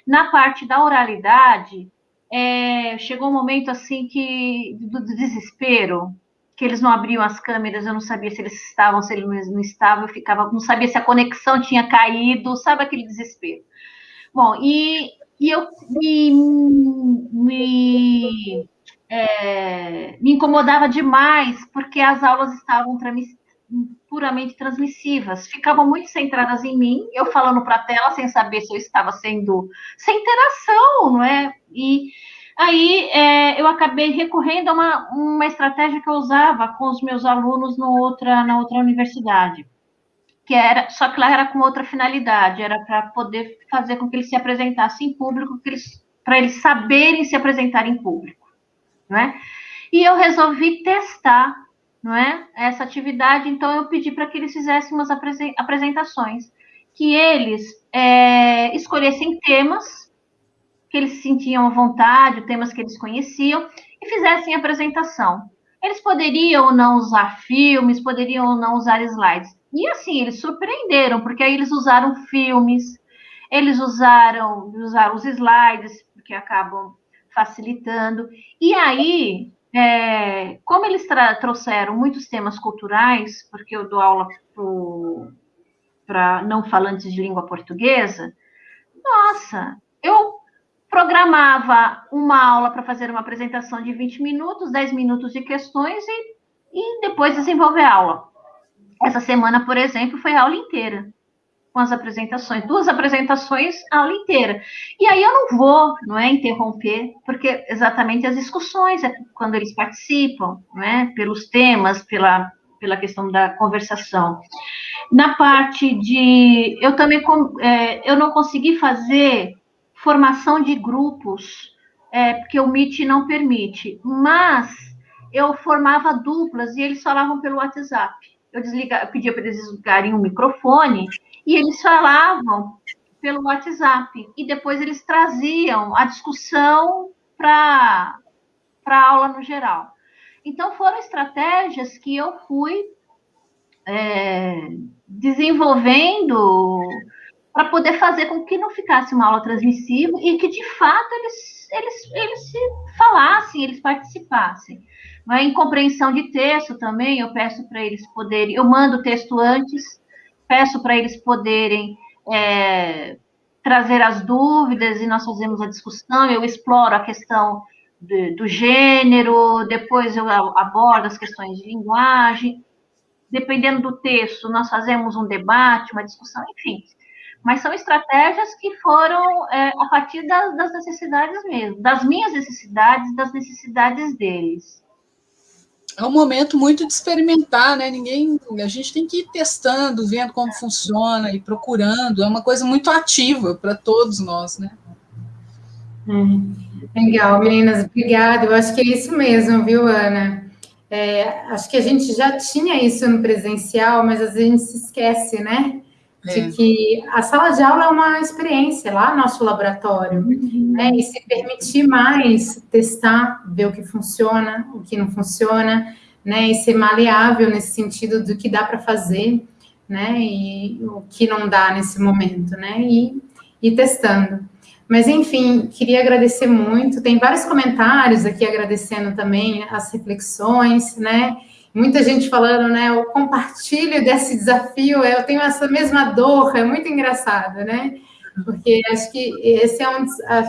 Na parte da oralidade, é, chegou um momento assim que do desespero, que eles não abriam as câmeras, eu não sabia se eles estavam, se eles não estavam, eu ficava, não sabia se a conexão tinha caído, sabe aquele desespero. Bom, e, e eu me, me, é, me incomodava demais, porque as aulas estavam puramente transmissivas, ficavam muito centradas em mim, eu falando para a tela sem saber se eu estava sendo sem interação, não é? E aí é, eu acabei recorrendo a uma, uma estratégia que eu usava com os meus alunos no outra, na outra universidade que era, só que lá era com outra finalidade, era para poder fazer com que eles se apresentassem em público, para eles saberem se apresentar em público, não é? E eu resolvi testar, não é, essa atividade, então eu pedi para que eles fizessem umas apresentações, que eles é, escolhessem temas que eles sentiam à vontade, temas que eles conheciam, e fizessem apresentação. Eles poderiam ou não usar filmes, poderiam ou não usar slides. E assim, eles surpreenderam, porque aí eles usaram filmes, eles usaram, usaram os slides, porque acabam facilitando. E aí, é, como eles trouxeram muitos temas culturais, porque eu dou aula para não falantes de língua portuguesa, nossa, eu programava uma aula para fazer uma apresentação de 20 minutos, 10 minutos de questões e, e depois desenvolver a aula. Essa semana, por exemplo, foi a aula inteira com as apresentações, duas apresentações, a aula inteira. E aí eu não vou, não é, interromper, porque exatamente as discussões é quando eles participam, não é, pelos temas, pela pela questão da conversação. Na parte de, eu também é, eu não consegui fazer formação de grupos, é, porque o Meet não permite, mas eu formava duplas e eles falavam pelo WhatsApp eu, desliga, eu pedia para eles desligarem o microfone e eles falavam pelo WhatsApp. E depois eles traziam a discussão para a aula no geral. Então, foram estratégias que eu fui é, desenvolvendo para poder fazer com que não ficasse uma aula transmissiva e que, de fato, eles, eles, eles se falassem, eles participassem. Mas em compreensão de texto também, eu peço para eles poderem, eu mando o texto antes, peço para eles poderem é, trazer as dúvidas e nós fazemos a discussão, eu exploro a questão de, do gênero, depois eu abordo as questões de linguagem, dependendo do texto, nós fazemos um debate, uma discussão, enfim. Mas são estratégias que foram é, a partir das, das necessidades mesmo, das minhas necessidades, das necessidades deles é um momento muito de experimentar, né? Ninguém, a gente tem que ir testando, vendo como funciona e procurando. É uma coisa muito ativa para todos nós, né? É, legal, meninas, obrigada. Eu acho que é isso mesmo, viu, Ana? É, acho que a gente já tinha isso no presencial, mas às vezes a gente se esquece, né? De é. que a sala de aula é uma experiência lá nosso laboratório, uhum. né? E se permitir mais testar, ver o que funciona, o que não funciona, né? E ser maleável nesse sentido do que dá para fazer, né? E o que não dá nesse momento, né? E, e testando. Mas, enfim, queria agradecer muito. Tem vários comentários aqui agradecendo também as reflexões, né? Muita gente falando, né? O compartilho desse desafio, eu tenho essa mesma dor, é muito engraçado, né? Porque acho que esse é um,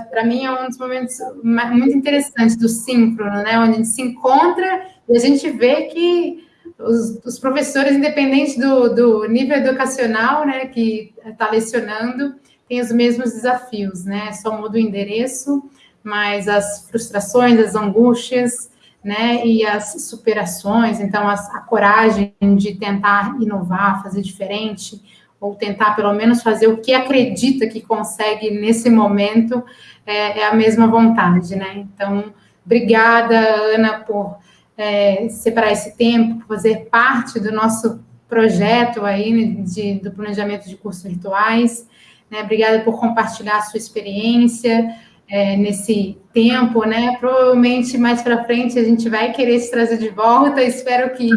para mim, é um dos momentos muito interessantes do síncrono, né? Onde a gente se encontra e a gente vê que os, os professores, independente do, do nível educacional, né, que está lecionando, têm os mesmos desafios, né? Só muda o endereço, mas as frustrações, as angústias, né, e as superações, então as, a coragem de tentar inovar, fazer diferente, ou tentar pelo menos fazer o que acredita que consegue nesse momento, é, é a mesma vontade, né? Então, obrigada, Ana, por é, separar esse tempo, fazer parte do nosso projeto aí né, de, do planejamento de cursos virtuais. Né? Obrigada por compartilhar a sua experiência é, nesse tempo, né? Provavelmente mais para frente a gente vai querer se trazer de volta. Espero que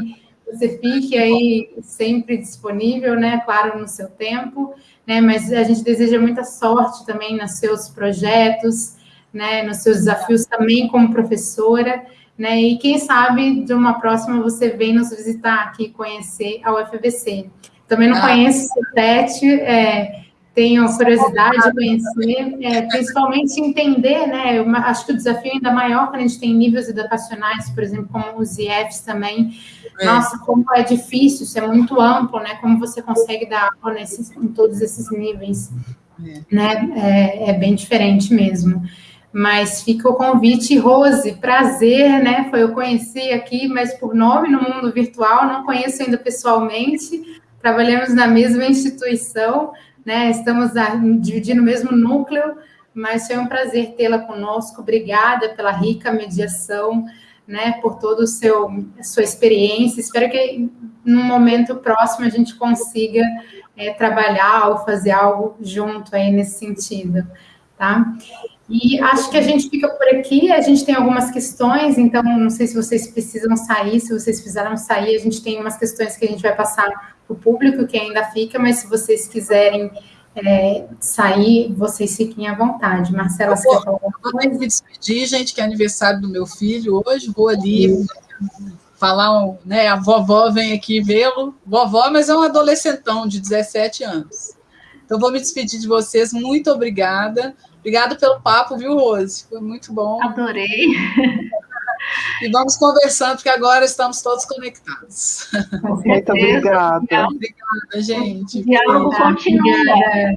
você fique aí sempre disponível, né? Claro, no seu tempo, né? Mas a gente deseja muita sorte também nos seus projetos, né? Nos seus desafios também como professora, né? E quem sabe de uma próxima você vem nos visitar aqui, conhecer a UFBC. Também não ah. conheço o CETET, é, tenho curiosidade de conhecer, é, principalmente entender, né? Acho que o desafio ainda maior quando a gente tem níveis educacionais, por exemplo, como os IFs também. É. Nossa, como é difícil, isso é muito amplo, né? Como você consegue dar aula nesses, em todos esses níveis, é. né? É, é bem diferente mesmo. Mas fica o convite, Rose, prazer, né? Foi eu conheci aqui, mas por nome no mundo virtual, não conheço ainda pessoalmente. Trabalhamos na mesma instituição, né? Estamos dividindo o mesmo núcleo, mas foi um prazer tê-la conosco. Obrigada pela rica mediação, né? Por toda a sua experiência. Espero que num momento próximo a gente consiga é, trabalhar ou fazer algo junto aí nesse sentido, tá? E acho que a gente fica por aqui, a gente tem algumas questões, então não sei se vocês precisam sair, se vocês precisaram sair, a gente tem umas questões que a gente vai passar o público que ainda fica, mas se vocês quiserem é, sair, vocês fiquem à vontade. Marcela, você quer falar coisa? me despedir, gente, que é aniversário do meu filho hoje, vou ali falar, né, a vovó vem aqui vê-lo, vovó, mas é um adolescentão de 17 anos. Então, vou me despedir de vocês, muito obrigada, Obrigada pelo papo, viu, Rose? Foi muito bom. Adorei. E vamos conversando, porque agora estamos todos conectados. Muito obrigada. Obrigada, gente. Diálogo continua.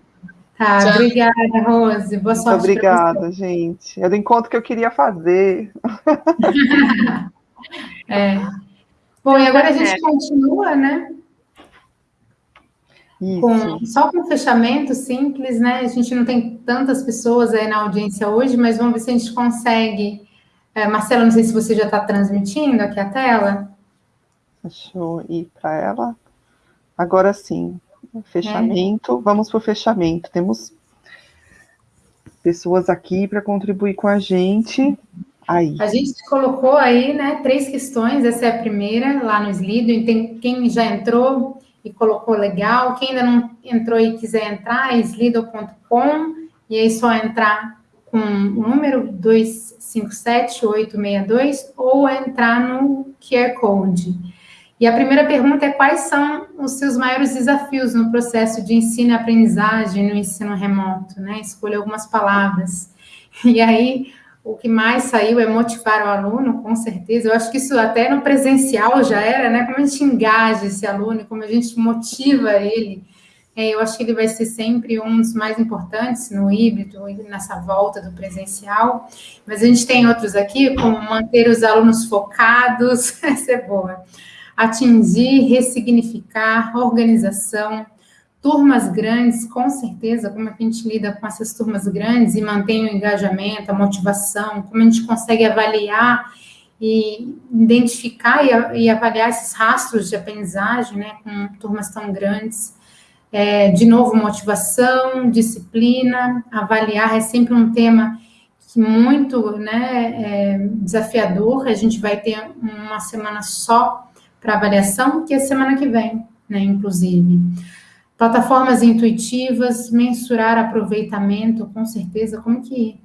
Tá, Tchau. obrigada, Rose. Boa sorte. Muito obrigada, gente. É do encontro que eu queria fazer. é. Bom, e agora a gente continua, né? Com, só com fechamento simples, né? A gente não tem tantas pessoas aí na audiência hoje, mas vamos ver se a gente consegue. É, Marcela, não sei se você já está transmitindo aqui a tela. Deixa eu ir para ela. Agora sim. Fechamento. É. Vamos para o fechamento. Temos pessoas aqui para contribuir com a gente. Aí. A gente colocou aí, né, três questões. Essa é a primeira, lá no Slido. Tem quem já entrou e colocou legal. Quem ainda não entrou e quiser entrar, é slido.com, e aí só entrar com o número 257862 ou entrar no QR Code. E a primeira pergunta é quais são os seus maiores desafios no processo de ensino e aprendizagem no ensino remoto, né? Escolha algumas palavras. E aí, o que mais saiu é motivar o aluno, com certeza. Eu acho que isso até no presencial já era, né? Como a gente engaja esse aluno, como a gente motiva ele. É, eu acho que ele vai ser sempre um dos mais importantes no híbrido nessa volta do presencial. Mas a gente tem outros aqui, como manter os alunos focados, essa é boa. Atingir, ressignificar, organização, Turmas grandes, com certeza, como é que a gente lida com essas turmas grandes e mantém o engajamento, a motivação, como a gente consegue avaliar e identificar e, avaliar esses rastros de aprendizagem, né, com turmas tão grandes. É, de novo, motivação, disciplina, avaliar é sempre um tema que muito né, é desafiador. A gente vai ter uma semana só para avaliação, que é semana que vem, né, inclusive. Plataformas intuitivas, mensurar aproveitamento, com certeza, como que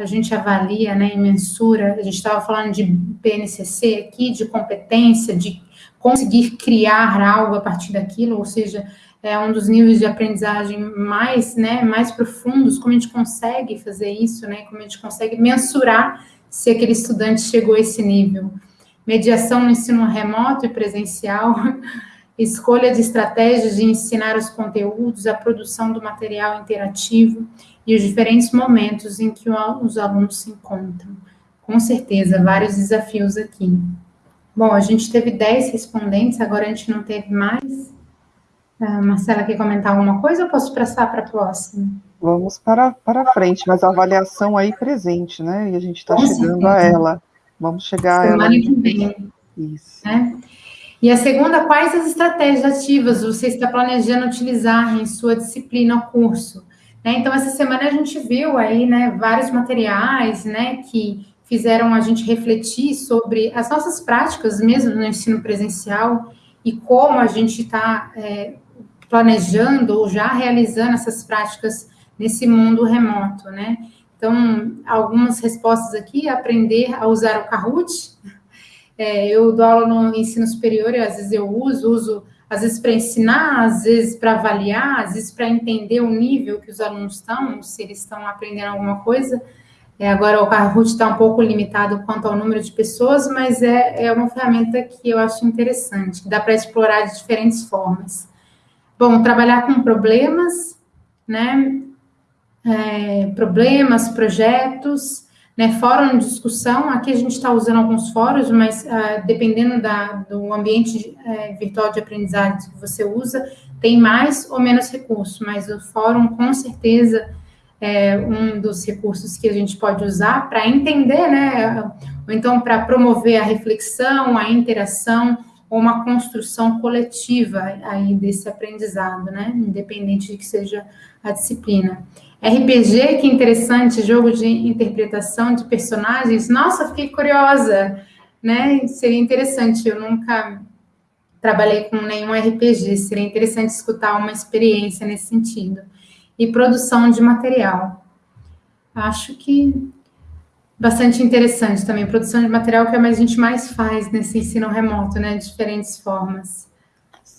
a gente avalia né, e mensura, a gente estava falando de PNCC aqui, de competência, de conseguir criar algo a partir daquilo, ou seja, é um dos níveis de aprendizagem mais, né, mais profundos, como a gente consegue fazer isso, né, como a gente consegue mensurar se aquele estudante chegou a esse nível. Mediação no ensino remoto e presencial, escolha de estratégias de ensinar os conteúdos, a produção do material interativo e os diferentes momentos em que os alunos se encontram. Com certeza, vários desafios aqui. Bom, a gente teve 10 respondentes, agora a gente não teve mais. Uh, Marcela, quer comentar alguma coisa ou posso passar para a próxima? Vamos para, para frente, mas a avaliação aí presente, né? E a gente está chegando certeza. a ela. Vamos chegar Semana a ela. que vem. Isso. Né? E a segunda, quais as estratégias ativas você está planejando utilizar em sua disciplina ou curso? Né? Então, essa semana a gente viu aí, né, vários materiais, né, que fizeram a gente refletir sobre as nossas práticas mesmo no ensino presencial e como a gente está é, planejando ou já realizando essas práticas nesse mundo remoto, né? Então, algumas respostas aqui, aprender a usar o Kahoot. É, eu dou aula no ensino superior e às vezes eu uso, uso às vezes para ensinar, às vezes para avaliar, às vezes para entender o nível que os alunos estão, se eles estão aprendendo alguma coisa. É, agora o Kahoot está um pouco limitado quanto ao número de pessoas, mas é, é uma ferramenta que eu acho interessante, que dá para explorar de diferentes formas. Bom, trabalhar com problemas, né? É, problemas, projetos, né? Fórum de discussão. Aqui a gente está usando alguns fóruns, mas uh, dependendo da, do ambiente uh, virtual de aprendizagem que você usa, tem mais ou menos recursos, mas o fórum com certeza é um dos recursos que a gente pode usar para entender, né? Ou então para promover a reflexão, a interação ou uma construção coletiva aí desse aprendizado, né? Independente de que seja a disciplina. RPG, que interessante, jogo de interpretação de personagens. Nossa, fiquei curiosa, né? Seria interessante, eu nunca trabalhei com nenhum RPG, seria interessante escutar uma experiência nesse sentido. E produção de material. Acho que bastante interessante também. Produção de material que é a gente mais faz nesse ensino remoto, né? De diferentes formas.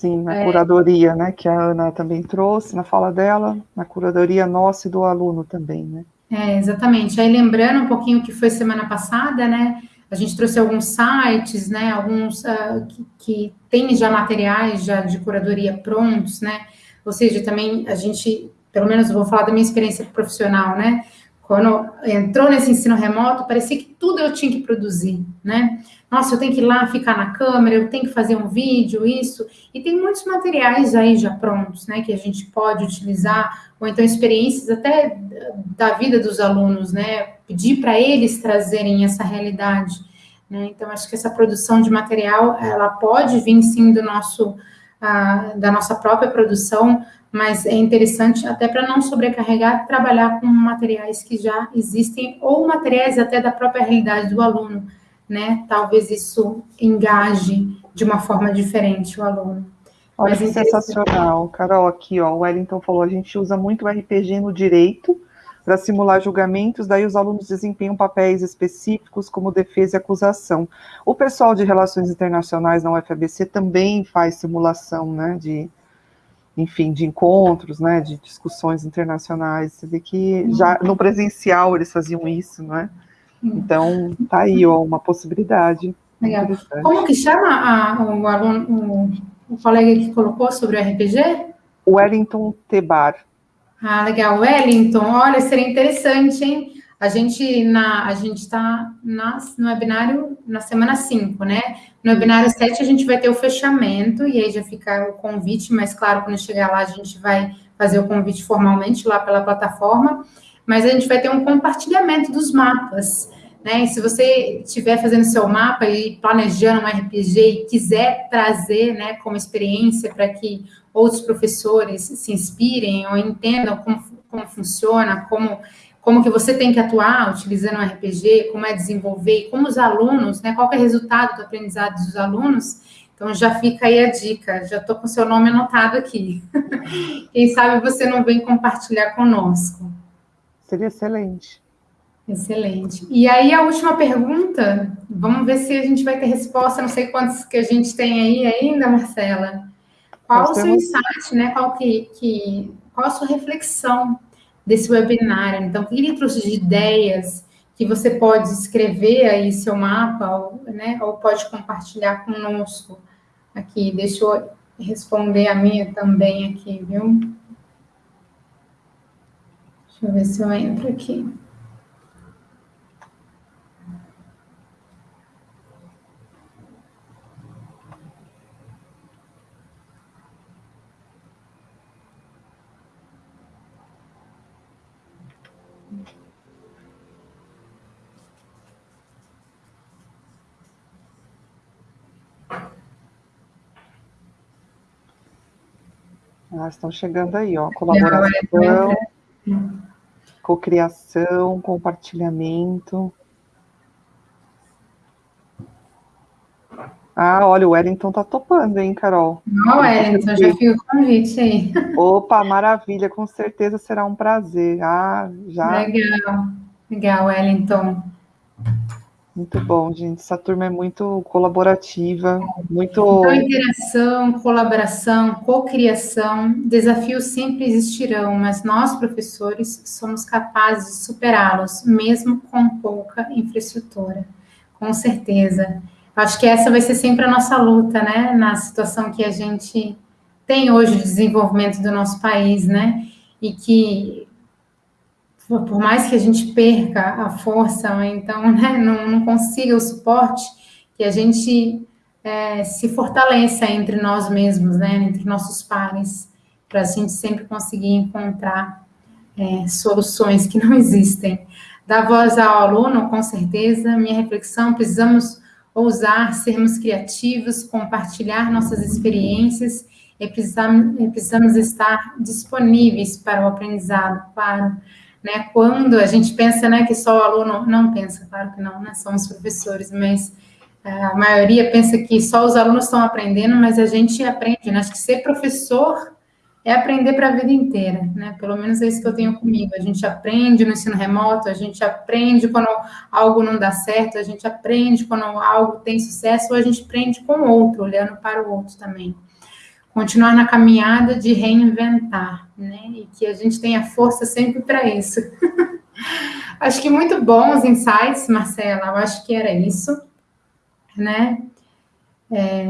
Sim, na é. curadoria, né? Que a Ana também trouxe na fala dela, na curadoria nossa e do aluno também, né? É, exatamente. Aí lembrando um pouquinho o que foi semana passada, né? A gente trouxe alguns sites, né? Alguns uh, que, que tem já materiais já de curadoria prontos, né? Ou seja, também a gente, pelo menos vou falar da minha experiência profissional, né? Quando entrou nesse ensino remoto, parecia que tudo eu tinha que produzir, né? Nossa, eu tenho que ir lá ficar na câmera, eu tenho que fazer um vídeo, isso. E tem muitos materiais aí já prontos, né, que a gente pode utilizar, ou então experiências até da vida dos alunos, né? Pedir para eles trazerem essa realidade. Né? Então, acho que essa produção de material, ela pode vir sim do nosso, uh, da nossa própria produção, mas é interessante até para não sobrecarregar, trabalhar com materiais que já existem ou materiais até da própria realidade do aluno, né? Talvez isso engaje de uma forma diferente o aluno. Olha que sensacional, Carol, aqui, ó, o Wellington falou, a gente usa muito o RPG no direito para simular julgamentos, daí os alunos desempenham papéis específicos como defesa e acusação. O pessoal de relações internacionais na UFABC também faz simulação, né, de enfim, de encontros, né, de discussões internacionais. Você vê que já no presencial eles faziam isso, não é? Então, tá aí, ó, uma possibilidade. Legal. Como que chama a, o aluno, o, o colega que colocou sobre o RPG? Wellington Tebar. Ah, legal. Wellington, olha, seria interessante, hein? A gente na a gente está no webinário na semana 5, né? No webinário 7 a gente vai ter o fechamento e aí já fica o convite, mas claro, quando chegar lá a gente vai fazer o convite formalmente lá pela plataforma, mas a gente vai ter um compartilhamento dos mapas. Né? E se você estiver fazendo seu mapa e planejando um RPG e quiser trazer né, como experiência para que outros professores se inspirem ou entendam como, como funciona, como como que você tem que atuar utilizando o RPG, como é desenvolver, e como os alunos, né, qual é o resultado do aprendizado dos alunos. Então, já fica aí a dica, já estou com seu nome anotado aqui. Quem sabe você não vem compartilhar conosco. Seria excelente. Excelente. E aí, a última pergunta, vamos ver se a gente vai ter resposta, não sei quantos que a gente tem aí ainda, Marcela. Qual Nós o seu temos... insight, né? Qual, que, que, qual a sua reflexão desse webinar? Então, o que ele trouxe de ideias que você pode escrever aí seu mapa, ou, né, ou pode compartilhar conosco aqui. Deixa eu responder a minha também aqui, viu? Deixa eu ver se eu entro aqui. Ah, estão chegando aí, ó. Colaboração, cocriação, compartilhamento. Ah, olha, o Wellington tá topando, hein, Carol? Não, Wellington, já fiz o convite aí. Opa, maravilha, com certeza será um prazer. Ah, já. Legal, legal, Wellington. Muito bom, gente. Essa turma é muito colaborativa, muito. Então, interação, colaboração, cocriação, desafios sempre existirão, mas nós, professores, somos capazes de superá-los, mesmo com pouca infraestrutura. Com certeza. Acho que essa vai ser sempre a nossa luta, né? Na situação que a gente tem hoje de desenvolvimento do nosso país, né? E que por mais que a gente perca a força, ou então né, não, não consiga o suporte, que a gente é, se fortaleça entre nós mesmos, né, entre nossos pares, para a gente sempre conseguir encontrar é, soluções que não existem. Dar voz ao aluno, com certeza, minha reflexão, precisamos ousar, sermos criativos, compartilhar nossas experiências e precisamos, precisamos estar disponíveis para o aprendizado, claro, né? Quando a gente pensa, né, que só o aluno não pensa, claro que não, né? Somos professores, mas é, a maioria pensa que só os alunos estão aprendendo, mas a gente aprende, né? Acho que ser professor é aprender para a vida inteira, né? Pelo menos é isso que eu tenho comigo. A gente aprende no ensino remoto, a gente aprende quando algo não dá certo, a gente aprende quando algo tem sucesso, ou a gente aprende com o outro, olhando para o outro também continuar na caminhada de reinventar, né? E que a gente tenha força sempre para isso. acho que muito bons insights, Marcela. Eu acho que era isso, né? É,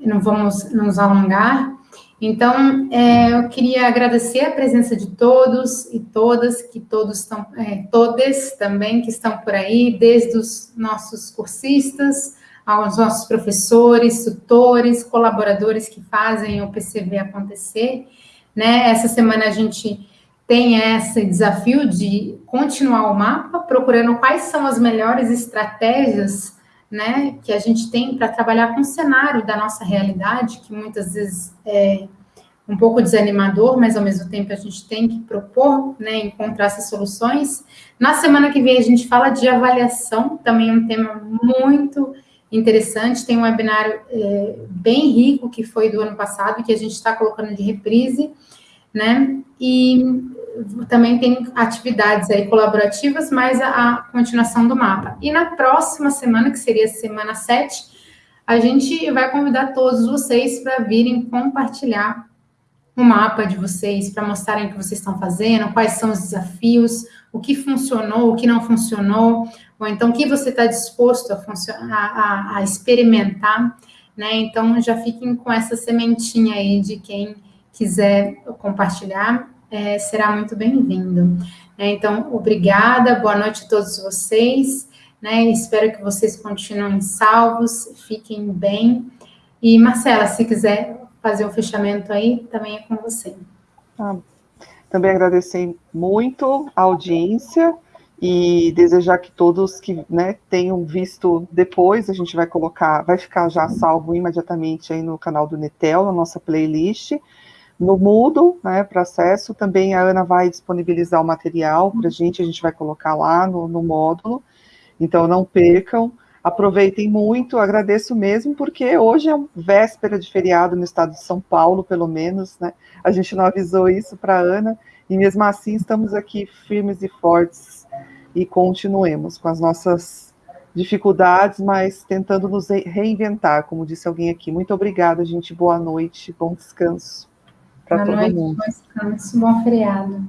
não vamos nos alongar. Então, é, eu queria agradecer a presença de todos e todas, que todos estão, é, todas também que estão por aí, desde os nossos cursistas, aos nossos professores, tutores, colaboradores que fazem o PCV acontecer. Né? Essa semana a gente tem esse desafio de continuar o mapa, procurando quais são as melhores estratégias né, que a gente tem para trabalhar com o cenário da nossa realidade, que muitas vezes é um pouco desanimador, mas ao mesmo tempo a gente tem que propor, né, encontrar essas soluções. Na semana que vem a gente fala de avaliação, também um tema muito interessante. Tem um webinário é, bem rico que foi do ano passado, que a gente está colocando de reprise, né? E também tem atividades aí colaborativas, mais a, a continuação do mapa. E na próxima semana, que seria semana 7, a gente vai convidar todos vocês para virem compartilhar o mapa de vocês, para mostrarem o que vocês estão fazendo, quais são os desafios, o que funcionou, o que não funcionou, ou então o que você está disposto a, a, a, experimentar, né? Então já fiquem com essa sementinha aí de quem quiser compartilhar, é, será muito bem-vindo. Né? Então, obrigada, boa noite a todos vocês, né? Espero que vocês continuem salvos, fiquem bem. E Marcela, se quiser fazer o fechamento aí, também é com você. Ah, também agradecer muito a audiência e desejar que todos que né, tenham visto depois, a gente vai colocar, vai ficar já salvo imediatamente aí no canal do Netel, na nossa playlist, no Moodle, né, para acesso, também a Ana vai disponibilizar o material para a gente, a gente vai colocar lá no, no módulo, então não percam, aproveitem muito, agradeço mesmo, porque hoje é véspera de feriado no estado de São Paulo, pelo menos, né? A gente não avisou isso para a Ana, e mesmo assim estamos aqui firmes e fortes e continuemos com as nossas dificuldades, mas tentando nos reinventar, como disse alguém aqui. Muito obrigada, gente. Boa noite, bom descanso para todo noite, mundo. Bom descanso, bom feriado.